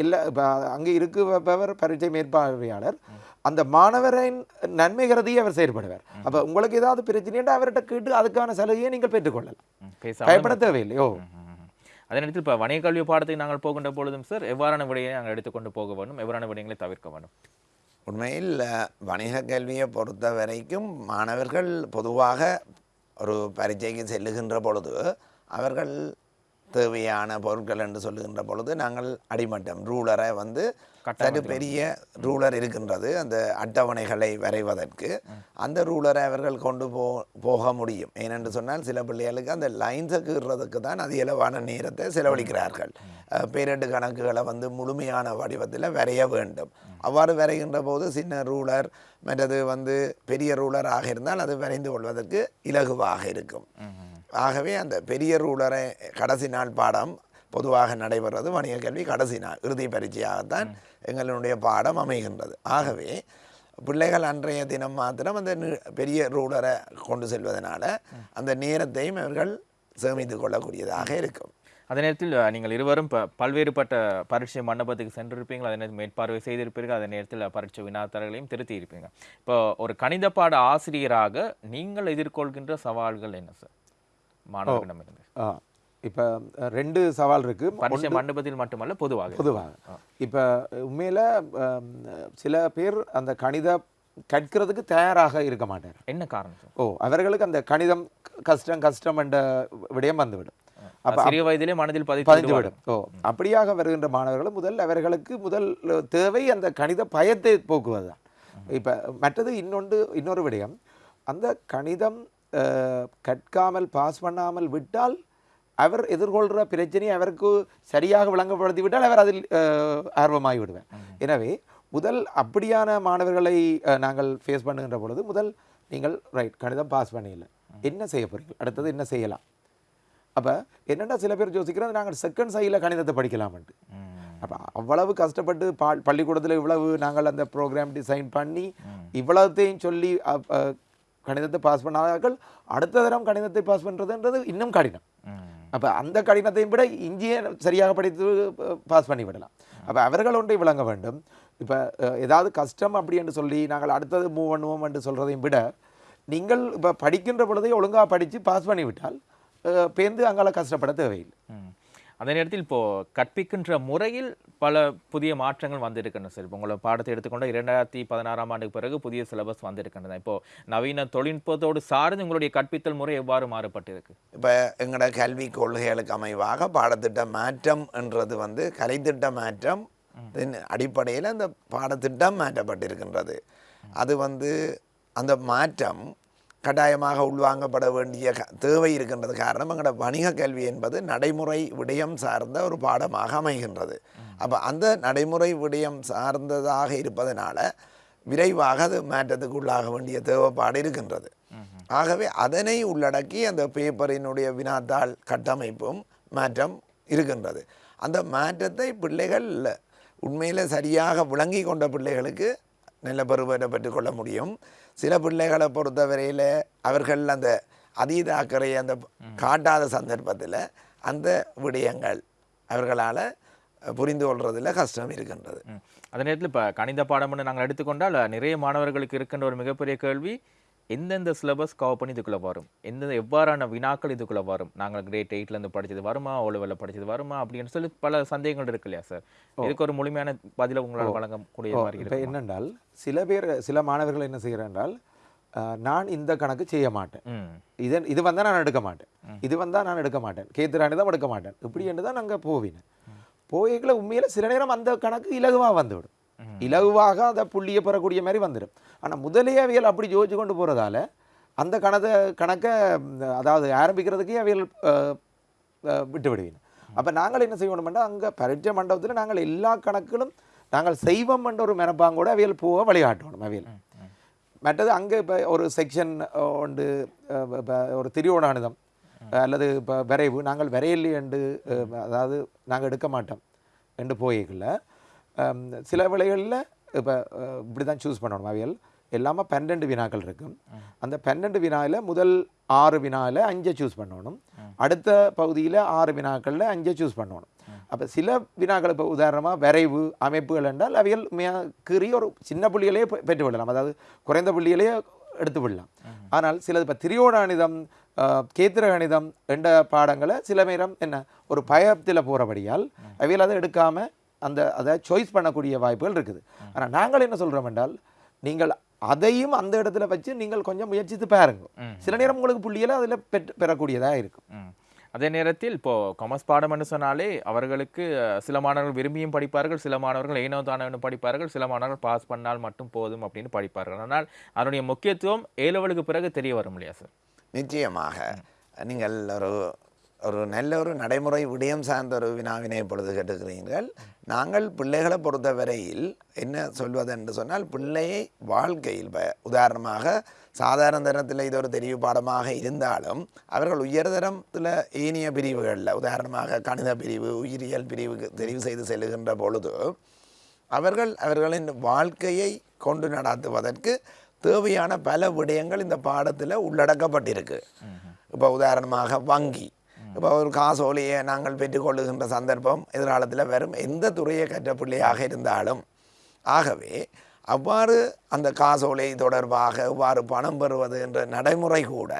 S2: எல்லா இப்போ அங்கே இருக்குபவர் பரீட்சை மேற்பார்வையாளர் அந்த மாணவரின் நன்மை கருதி அவர் செயல்படுவார் அப்போ உங்களுக்கு ஏதாவது பிரச்சனைன்னா அவர்கிட்ட கேட்டு அதுக்கான சலுகையை நீங்கள் பெற்றுக்கொள்ளலாம் பயப்பட தேவையில்லையோ
S1: ம்ஹும். அதே நேரத்தில் இப்போ வணிக கல்வி பாடத்துக்கு நாங்கள் போகின்ற பொழுதும் சார் எவ்வாறான விடையை நாங்கள் எடுத்துக்கொண்டு போக வேண்டும்? எவ்வாறான விடயங்களை தவிர்க்க வேண்டும்?
S3: உண்மையில் வணிக கல்வியை பொறுத்த வரைக்கும் மாணவர்கள் பொதுவாக ஒரு பரீட்சைக்கு செல்லுகின்ற பொழுது அவர்கள் தேவையான பொருட்கள் என்று சொல்லுகின்ற பொழுது நாங்கள் அடிமட்டம் ரூலரை வந்து சற்று பெரிய ரூலர் இருக்கின்றது அந்த அட்டவணைகளை வரைவதற்கு. அந்த ரூலரை அவர்கள் கொண்டு போ போக முடியும். ஏனென்று சொன்னால் சில பிள்ளைகளுக்கு அந்த லைன்ஸை கீறுறதுக்கு தான் அதிகளவான நேரத்தை செலவழிக்கிறார்கள். பேரெட்டு கணக்குகளை வந்து முழுமையான வடிவத்தில் வரைய வேண்டும். அவ்வாறு வரைகின்ற போது சின்ன ரூலர் மற்றது வந்து பெரிய ரூலராக இருந்தால் அது வரைந்து கொள்வதற்கு இலகுவாக இருக்கும். ஆகவே அந்த பெரிய ரூலரை கடைசி நாள் பாடம் பொதுவாக நடைபெறுவது வணிக கல்வி கடைசி நாள் இறுதி பரீட்சையாகத்தான் எங்களுடைய பாடம் அமைகின்றது. ஆகவே பிள்ளைகள் அன்றைய தினம் மாத்திரம் அந்த பெரிய ரூலரை கொண்டு செல்வதனால அந்த நேரத்தையும் அவர்கள் சேமித்து கொள்ளக்கூடியதாக இருக்கும்.
S1: அதே நேரத்தில் நீங்கள் இருவரும் இப்போ பல்வேறுபட்ட பரீட்சை மண்டபத்துக்கு சென்றிருப்பீங்க. அதே நேரத்தில் மேற்பார்வை செய்திருப்பீர்கள். அதே நேரத்தில் பரீட்சை வினாத்தர்களையும் திருத்தி இருப்பீங்க இப்போ ஒரு கணித பாட ஆசிரியராக நீங்கள் எதிர்கொள்கின்ற சவால்கள் என்ன சார்? மாணவர்களிடமிருந்து
S2: இப்போ ரெண்டு சவால் இருக்கு.
S1: பரீட்சை மண்டபத்தில் மட்டுமல்ல பொதுவாக.
S2: பொதுவாக. இப்போ உண்மையில் சில பேர் அந்த கணித கற்கிறதுக்கு தயாராக இருக்க மாட்டார்
S1: என்ன காரணம்
S2: ஓ அவர்களுக்கு அந்த கணிதம் கஷ்டம் கஷ்டம் என்ற விடயம் வந்துவிடும். அப்போ
S1: சிறிய வயதிலே மனதில் விடுவார்கள்.
S2: விடும். ஓ அப்படியாக வருகின்ற மாணவர்கள் முதல் அவர்களுக்கு முதல் தேவை அந்த கணித பயத்தை போக்குவது தான் இப்போ மற்றது இன்னொன்று இன்னொரு விடயம். அந்த கணிதம் கற்காமல் பாஸ் பண்ணாமல் விட்டால் அவர் எதிர்கொள்கிற பிரச்சனையை அவருக்கு சரியாக விளங்கப்படுத்தி விட்டால் அவர் அதில் ஆர்வமாகி விடுவார் எனவே முதல் அப்படியான மாணவர்களை நாங்கள் ஃபேஸ் பண்ணுகின்ற பொழுது முதல் நீங்கள் ரைட் கணிதம் பாஸ் பண்ணிடல. என்ன செய்ய போறீங்க அடுத்தது என்ன செய்யலாம்? அப்போ என்னென்னா சில பேர் யோசிக்கிறது நாங்கள் செகண்ட் சைடில் கணிதத்தை படிக்கலாம்ன்ட்டு. அப்போ அவ்வளவு கஷ்டப்பட்டு பா பள்ளிக்கூடத்தில் இவ்வளவு நாங்கள் அந்த ப்ரோக்ராம் டிசைன் பண்ணி இவ்வளவுத்தையும் சொல்லி கணிதத்தை பாஸ் பண்ணாதார்கள் அடுத்த தரம் கணிதத்தை பாஸ் பண்ணுறதுன்றது இன்னும் கடினம். அப்போ அந்த கடினத்தையும் விட இங்கேயே சரியாக படித்து பாஸ் பண்ணி விடலாம். அப்போ அவர்கள் ஒன்றை விளங்க வேண்டும். இப்போ ஏதாவது கஷ்டம் அப்படி என்று சொல்லி நாங்கள் அடுத்தது மூவ் பண்ணுவோம் என்று சொல்கிறதையும் விட நீங்கள் இப்போ படிக்கின்ற பொழுதே ஒழுங்காக படித்து பாஸ் பண்ணி விட்டால் அஹ், பேர்ந்து அங்கால கஷ்டப்பட தேவையில்லை.
S1: அதே நேரத்தில் இப்போ கற்பிக்கின்ற முறையில் பல புதிய மாற்றங்கள் வந்திருக்கின்றன சார். இப்போ உங்களை பாடத்தை எடுத்துக்கொண்ட இரண்டாயிரத்தி பதினாறாம் ஆண்டுக்கு பிறகு புதிய சிலபஸ் வந்திருக்கின்றன. இப்போ நவீன தொழில்நுட்பத்தோடு சார்ந்து உங்களுடைய கற்பித்தல் முறை எவ்வாறு மாறுபட்டிருக்கு?
S3: இப்போ எங்களோட கல்வி கொள்கைகளுக்கு அமைவாக பாடத்திட்ட மாற்றம் என்றது வந்து கலைத்திட்ட மாற்றம் அடிப்படையில் அந்த பாடத்திட்டம் மாற்றப்பட்டிருக்கின்றது. அது வந்து அந்த மாற்றம் கட்டாயமாக உள்வாங்கப்பட வேண்டிய க- தேவை இருக்கின்றது. காரணம் எங்களோட வணிக கல்வி என்பது நடைமுறை விடயம் சார்ந்த ஒரு பாடமாக அமைகின்றது. அப்போ அந்த நடைமுறை விடயம் சார்ந்ததாக இருப்பதனால விரைவாக அது மாற்றத்துக்கு உள்ளாக வேண்டிய தேவைப்பாடு இருக்கின்றது. ஆகவே அதனை உள்ளடக்கி அந்த பேப்பரினுடைய வினாத்தாள் கட்டமைப்பும் மாற்றம் இருக்கின்றது. அந்த மாற்றத்தை பிள்ளைகள் உண்மையில் சரியாக விளங்கி கொண்ட பிள்ளைகளுக்கு நல்ல பருவத்தை பெற்றுக்கொள்ள முடியும். சில பிள்ளைகளை பொறுத்தவரையில் அவர்கள் அந்த அதீத அக்கறையை அந்த காட்டாத சந்தர்ப்பத்தில் அந்த விடயங்கள் அவர்களால் புரிந்து கொள்றதுல கஷ்டம் இருக்கின்றது.
S1: அதே நேரத்தில் இப்போ கணித பாடம்னு நாங்கள் எடுத்துக்கொண்டால் நிறைய மாணவர்களுக்கு இருக்கின்ற ஒரு மிகப்பெரிய கேள்வி எந்தெந்த சிலபஸ் கவர் பண்ணி இதுக்குள்ள வரும்? எந்தெந்த எவ்வாறான வினாக்கள் இதுக்குள்ள வரும்? நாங்கள் கிரேட் எயிட்லேருந்து படிச்சது வருமா? ஓலவெல்ல படிச்சது வருமா? அப்படின்னு சொல்லி பல சந்தேகங்கள் இருக்கு இல்லையா சார் இதுக்கு ஒரு முழுமையான பதிலை உங்களால் வழங்கக்கூடிய மாதிரி
S2: இப்போ என்னென்றால் சில பேர் சில மாணவர்கள் என்ன செய்கிறேன் என்றால் அஹ், நான் இந்த கணக்கு செய்ய மாட்டேன். இதன் இது வந்தால் நான் எடுக்க மாட்டேன். இது வந்தால் நான் எடுக்க மாட்டேன். கேத்துராணி தான் எடுக்க மாட்டேன். இப்படி என்று தான் நாங்கள் போவினேன். போய்களை உண்மையில் சில நேரம் அந்த கணக்கு இலகுவாக வந்துவிடும். இலகுவாக அந்த புள்ளியை பெறக்கூடிய மாதிரி வந்துடும். ஆனால் முதலே அவியல் அப்படி யோசிச்சு கொண்டு போகிறதால அந்த கணத்தை கணக்கை அதாவது ஆரம்பிக்கிறதுக்கே அஹ், விட்டு விடுவீங்க அப்போ நாங்கள் என்ன செய்யணும்னா அங்கே பரீட்சை மண்டபத்தில் நாங்கள் எல்லா கணக்குகளும் நாங்கள் செய்வோம் என்ற ஒரு மெனப்பாங்கூட அவியல் போக வழிகாட்டணும் அவியல். மற்றது அங்கே இப்போ ஒரு செக்ஷன் உண்டு இப்ப ஒரு திரியோடானுதம் அல்லது இப்போ விரைவு நாங்கள் விரையில்லை என்று அதாவது நாங்கள் எடுக்க மாட்டோம் என்று போய்க்குள்ள Um, சில வேளைகளில் இப்போ uh, இப்படி தான் சூஸ் பண்ணணும். அவியல் எல்லாமே பன்னெண்டு வினாக்கள் இருக்கும். அந்த பன்னெண்டு வினாவில் முதல் ஆறு வினாவில் அஞ்சை சூஸ் பண்ணணும். அடுத்த பகுதியில் ஆறு வினாக்களில் அஞ்சை சூஸ் பண்ணணும். அப்போ சில வினாக்கள் இப்போ உதாரணமாக விரைவு அமைப்புகள் என்றால் அவைகள் கீறி ஒரு சின்ன புள்ளிகளையே பெ- பெற்று விடலாம். அதாவது குறைந்த புள்ளிகளையே எடுத்து விடலாம். ஆனால் சிலது இப்போ திரியோடானிதம் uh, கேத்திர கணிதம் என்ற பாடங்களை சில நேரம் என்ன ஒரு பயத்தில் போகிறபடியால் அவையில் அதை எடுக்காமல் அந்த அதை சாய்ஸ் பண்ணக்கூடிய வாய்ப்புகள் இருக்குது. ஆனால் நாங்கள் என்ன சொல்கிறோம் என்றால் நீங்கள் அதையும் அந்த இடத்துல வச்சு நீங்கள் கொஞ்சம் முயற்சித்து பாருங்க. சில நேரம் உங்களுக்கு புள்ளிகளை அதில் பெற்று பெறக்கூடியதாக இருக்கும்.
S1: அதே நேரத்தில் இப்போ காமர்ஸ் பாடம்னு சொன்னாலே அவர்களுக்கு சில மாணவர்கள் விரும்பியும் படிப்பார்கள் சில மாணவர்கள் ஏனோ தானோ படிப்பார்கள் சில மாணவர்கள் பாஸ் பண்ணால் மட்டும் போதும் அப்படின்னு படிப்பார்கள். ஆனால் அதனுடைய முக்கியத்துவம் ஏ லெவலுக்கு பிறகு தெரிய வரும் இல்லையா சார்
S3: நிச்சயமாக. நீங்கள் ஒரு ஒரு நல்ல ஒரு நடைமுறை விடயம் சார்ந்த ஒரு வினாவினை இப்பொழுது கேட்டுக்கிறீர்கள். நாங்கள் பிள்ளைகளை பொறுத்தவரையில் என்ன சொல்வது என்று சொன்னால் பிள்ளையை வாழ்க்கையில் உதாரணமாக சாதாரண தரத்தில் இது ஒரு தெரிவு பாடமாக இருந்தாலும் அவர்கள் உயர்தரத்தில் ஏனைய பிரிவுகளில் உதாரணமாக கணித பிரிவு உயிரியல் பிரிவுக்கு தெரிவு செய்து செல்லுகின்ற பொழுது அவர்கள் அவர்களின் வாழ்க்கையை கொண்டு நடத்துவதற்கு தேவையான பல விடயங்கள் இந்த பாடத்தில் உள்ளடக்கப்பட்டிருக்கு. இப்போ உதாரணமாக வங்கி. இப்போ ஒரு காசோலையை நாங்கள் பெற்றுக்கொள்ளுகின்ற சந்தர்ப்பம் எதிர்காலத்தில் வரும் எந்த துறையை கற்ற பிள்ளையாக இருந்தாலும் ஆகவே அவ்வாறு அந்த காசோலை தொடர்பாக அவ்வாறு பணம் பெறுவது என்ற நடைமுறை கூட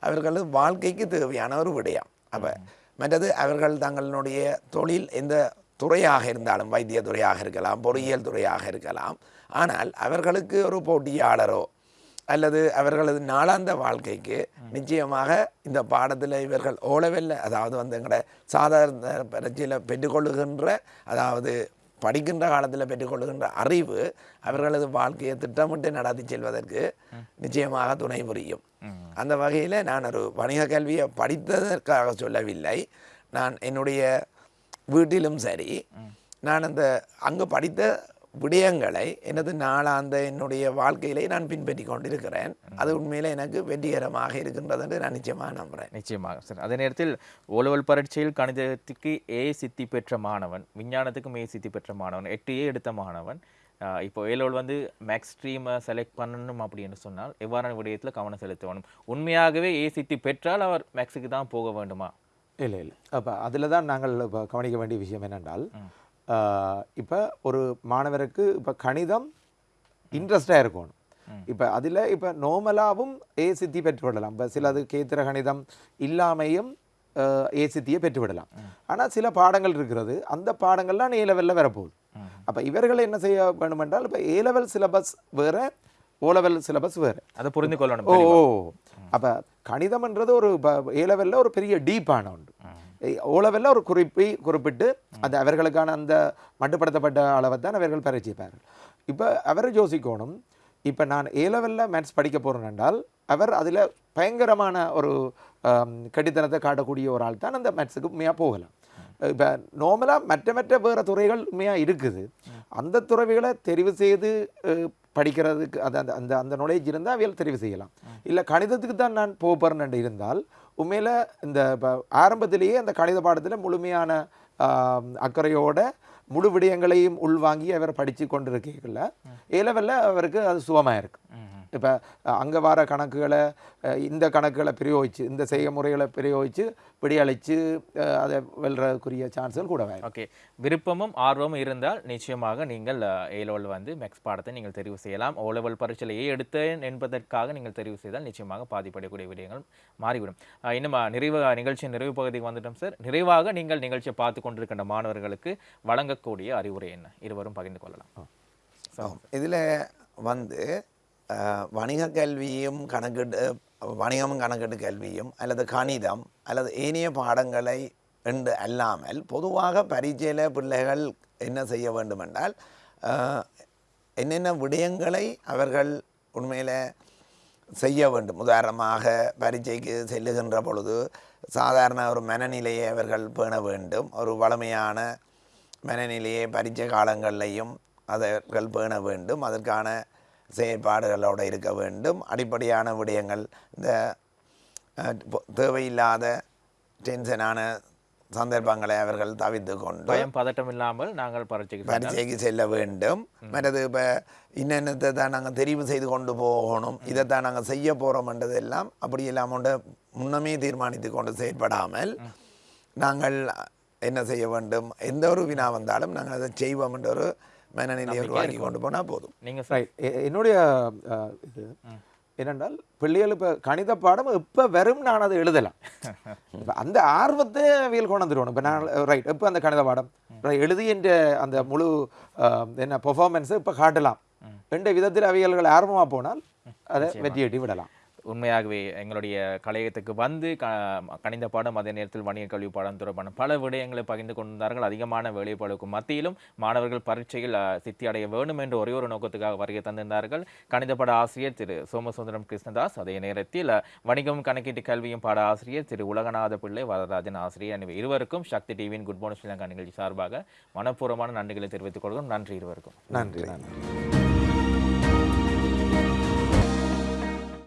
S3: அவர்களது வாழ்க்கைக்கு தேவையான ஒரு விடயம் அப்போ மற்றது அவர்கள் தங்களுடைய தொழில் எந்த துறையாக இருந்தாலும் வைத்திய துறையாக இருக்கலாம் பொறியியல் துறையாக இருக்கலாம் ஆனால் அவர்களுக்கு ஒரு போட்டியாளரோ அல்லது அவர்களது நாளாந்த வாழ்க்கைக்கு நிச்சயமாக இந்த பாடத்தில் இவர்கள் ஓலவெல்ல. அதாவது வந்து எங்களோட சாதாரண பரீட்சையில் பெற்றுக்கொள்ளுகின்ற அதாவது படிக்கின்ற காலத்தில் பெற்றுக்கொள்ளுகின்ற அறிவு அவர்களது வாழ்க்கையை திட்டமிட்டு நடத்தி செல்வதற்கு நிச்சயமாக துணை புரியும். அந்த வகையில் நான் ஒரு வணிக கல்வியை படித்ததற்காக சொல்லவில்லை. நான் என்னுடைய வீட்டிலும் சரி. நான் அந்த அங்கு படித்த விடயங்களை எனது நாளாந்த என்னுடைய வாழ்க்கையிலே நான் பின்பற்றி கொண்டிருக்கிறேன். அது உண்மையிலே எனக்கு வெற்றிகரமாக இருக்கின்றது என்று நான் நிச்சயமாக நம்புகிறேன்
S1: நிச்சயமாக சார். அதே நேரத்தில் ஓலவல் பரீட்சையில் கணிதத்துக்கு ஏ சித்தி பெற்ற மாணவன் விஞ்ஞானத்துக்கும் ஏ சித்தி பெற்ற மாணவன் எட்டு ஏ எடுத்த மாணவன் இப்போ ஏலோல் வந்து மேக்ஸ் ஸ்ட்ரீமை செலக்ட் பண்ணணும் அப்படின்னு சொன்னால் எவ்வாறான விடயத்தில் கவனம் செலுத்த வேணும் உண்மையாகவே ஏ சித்தி பெற்றால் அவர் மேக்ஸுக்கு தான் போக வேண்டுமா?
S2: இல்லை இல்லை. அப்போ அதில் தான் நாங்கள் கவனிக்க வேண்டிய விஷயம் என்னென்றால் இப்போ ஒரு மாணவருக்கு இப்போ கணிதம் இன்ட்ரெஸ்டாக இருக்கணும். இப்போ அதில் இப்போ நோமலாவும் ஏ சித்தி பெற்றுவிடலாம். இப்போ சிலது கேத்திர கணிதம் இல்லாமையும் ஏ சித்தியை பெற்றுவிடலாம். ஆனால் சில பாடங்கள் இருக்கிறது. அந்த பாடங்கள்லாம் ஏ லெவலில் வரப்போகுது. அப்போ இவர்கள் என்ன செய்ய வேண்டும் என்றால் இப்போ ஏ லெவல் சிலபஸ் வேறு ஓ லெவல் சிலபஸ் வேறு.
S1: அதை புரிந்து கொள்ளணும்
S2: ஓ. அப்போ கணிதம்ன்றது ஒரு ஏ லெவலில் ஒரு பெரிய டீப்பான ஒன்று. உளவெல்லாம் ஒரு குறிப்பை குறிப்பிட்டு அந்த அவர்களுக்கான அந்த மட்டுப்படுத்தப்பட்ட அளவை தான் அவர்கள் பரிச்சைப்பார்கள் இப்போ அவர் யோசிக்கணும். இப்போ நான் ஏ லெவலில் மேத்ஸ் படிக்க போகிறேன் என்றால் அவர் அதில் பயங்கரமான ஒரு கடித்தனத்தை காட்டக்கூடிய ஒரு ஆள் தான் அந்த மேத்ஸுக்கு உண்மையாக போகலாம். இப்போ நார்மலாக மற்ற மற்ற வேறு துறைகள் உண்மையாக இருக்குது. அந்த துறவிகளை தெரிவு செய்து படிக்கிறதுக்கு அது அந்த அந்த அந்த நாலேஜ் இருந்தால் அவையில் தெரிவு செய்யலாம். இல்லை கணிதத்துக்கு தான் நான் போகிறேன் இருந்தால் உண்மையில் இந்த இப்போ ஆரம்பத்திலேயே அந்த கணித பாடத்தில் முழுமையான அக்கறையோட முழு விடயங்களையும் உள்வாங்கி அவர் படித்து கொண்டிருக்கல ஏ லெவலில் அவருக்கு அது சுகமாக இருக்கு இப்போ அங்கே வர கணக்குகளை இந்த கணக்குகளை பிரயோகிச்சு இந்த செய்முறைகளை பிரயோகித்து விடியளித்து அதை வெல்றதுக்குரிய சான்ஸ்கள் கூட வேறு
S1: ஓகே. விருப்பமும் ஆர்வமும் இருந்தால் நிச்சயமாக நீங்கள் ஏ லெவல் வந்து மேக்ஸ் பாடத்தை நீங்கள் தெரிவு செய்யலாம். ஓ லெவல் பரீட்சையில் ஏ எடுத்தேன் என்பதற்காக நீங்கள் தெரிவு செய்தால் நிச்சயமாக பாதிப்படையக்கூடிய விடயங்கள் மாறிவிடும். இன்னும் நிறைவு நிகழ்ச்சியின் நிறைவு பகுதிக்கு வந்துட்டோம் சார் நிறைவாக நீங்கள் நிகழ்ச்சியை பார்த்து கொண்டிருக்கின்ற மாணவர்களுக்கு வழங்கக்கூடிய அறிவுரை என்ன? இருவரும் பகிர்ந்து கொள்ளலாம்.
S3: இதில் வந்து வணிக கல்வியும் கணக்கெடு வணிகமும் கணக்கெடு கல்வியும் அல்லது கணிதம் அல்லது ஏனைய பாடங்களை என்று அல்லாமல் பொதுவாக பரீட்சையில் பிள்ளைகள் என்ன செய்ய வேண்டுமென்றால் என்னென்ன விடயங்களை அவர்கள் உண்மையில் செய்ய வேண்டும். உதாரணமாக பரீட்சைக்கு செல்லுகின்ற பொழுது சாதாரண ஒரு மனநிலையை அவர்கள் பேண வேண்டும். ஒரு வளமையான மனநிலையை பரீட்சை காலங்களிலையும் அவர்கள் பேண வேண்டும். அதற்கான செயற்பாடுகளோடு இருக்க வேண்டும். அடிப்படையான விடயங்கள் இந்த தேவையில்லாத டென்ஷனான சந்தர்ப்பங்களை அவர்கள் தவிர்த்து கொண்டு
S1: பயம் பதட்டம் இல்லாமல் நாங்கள் பரீட்சைக்கு
S3: பரீட்சைக்கு செல்ல வேண்டும். மற்றது இப்போ இன்னென்னத்தை தான் நாங்கள் தெரிவு செய்து கொண்டு போகணும். இதைத்தான் நாங்கள் செய்ய போகிறோம்ன்றதெல்லாம் அப்படி இல்லாமல் முன்னமே தீர்மானித்து கொண்டு செயற்படாமல் நாங்கள் என்ன செய்ய வேண்டும்? எந்த ஒரு வினா வந்தாலும் நாங்கள் அதை செய்வோம் என்ற ஒரு மனநிலையை உருவாக்கி கொண்டு போனால் போதும்.
S1: நீங்க
S2: ரைட் என்னுடைய இது என்னென்றால் பிள்ளைகள் இப்போ கணித பாடம் இப்போ வெறும் நான் அதை எழுதலாம். இப்ப அந்த ஆர்வத்தை அவியல் கொண்டு வந்துடுவோம் இப்போ நான் ரைட் இப்போ அந்த கணித பாடம்? right, எழுதி என்ற அந்த முழு என்ன பெர்ஃபார்மன்ஸை இப்போ காட்டலாம். என்ற விதத்தில் அவியல்கள் ஆர்வமாக போனால் அதை வெற்றியீட்டி விடலாம்.
S1: உண்மையாகவே எங்களுடைய கலையகத்துக்கு வந்து க கணித பாடம் அதே நேரத்தில் வணிக கல்வி பாடம் தொடர்பான பல விடயங்களை பகிர்ந்து கொண்டிருந்தார்கள். அதிகமான வேலைப்பாடுக்கும் மத்தியிலும் மாணவர்கள் பரீட்சையில் சித்தி அடைய வேண்டும் என்ற ஒரே ஒரு நோக்கத்துக்காக வருகை தந்திருந்தார்கள். கணித பாட ஆசிரியர் திரு சோமசுந்தரம் கிருஷ்ணதாஸ் அதே நேரத்தில் வணிகம் கணக்கீட்டு கல்வியும் பாட ஆசிரியர் திரு உலகநாத பிள்ளை வரதராஜன் ஆசிரியர் எனவே இருவருக்கும் சக்தி டிவியின் குட் மார்னிங் ஸ்ரீலங்கா நிகழ்ச்சி சார்பாக மனப்பூர்வமான நன்றிகளை தெரிவித்துக் கொள்கிறோம். நன்றி இருவருக்கும்.
S2: நன்றி நன்றி.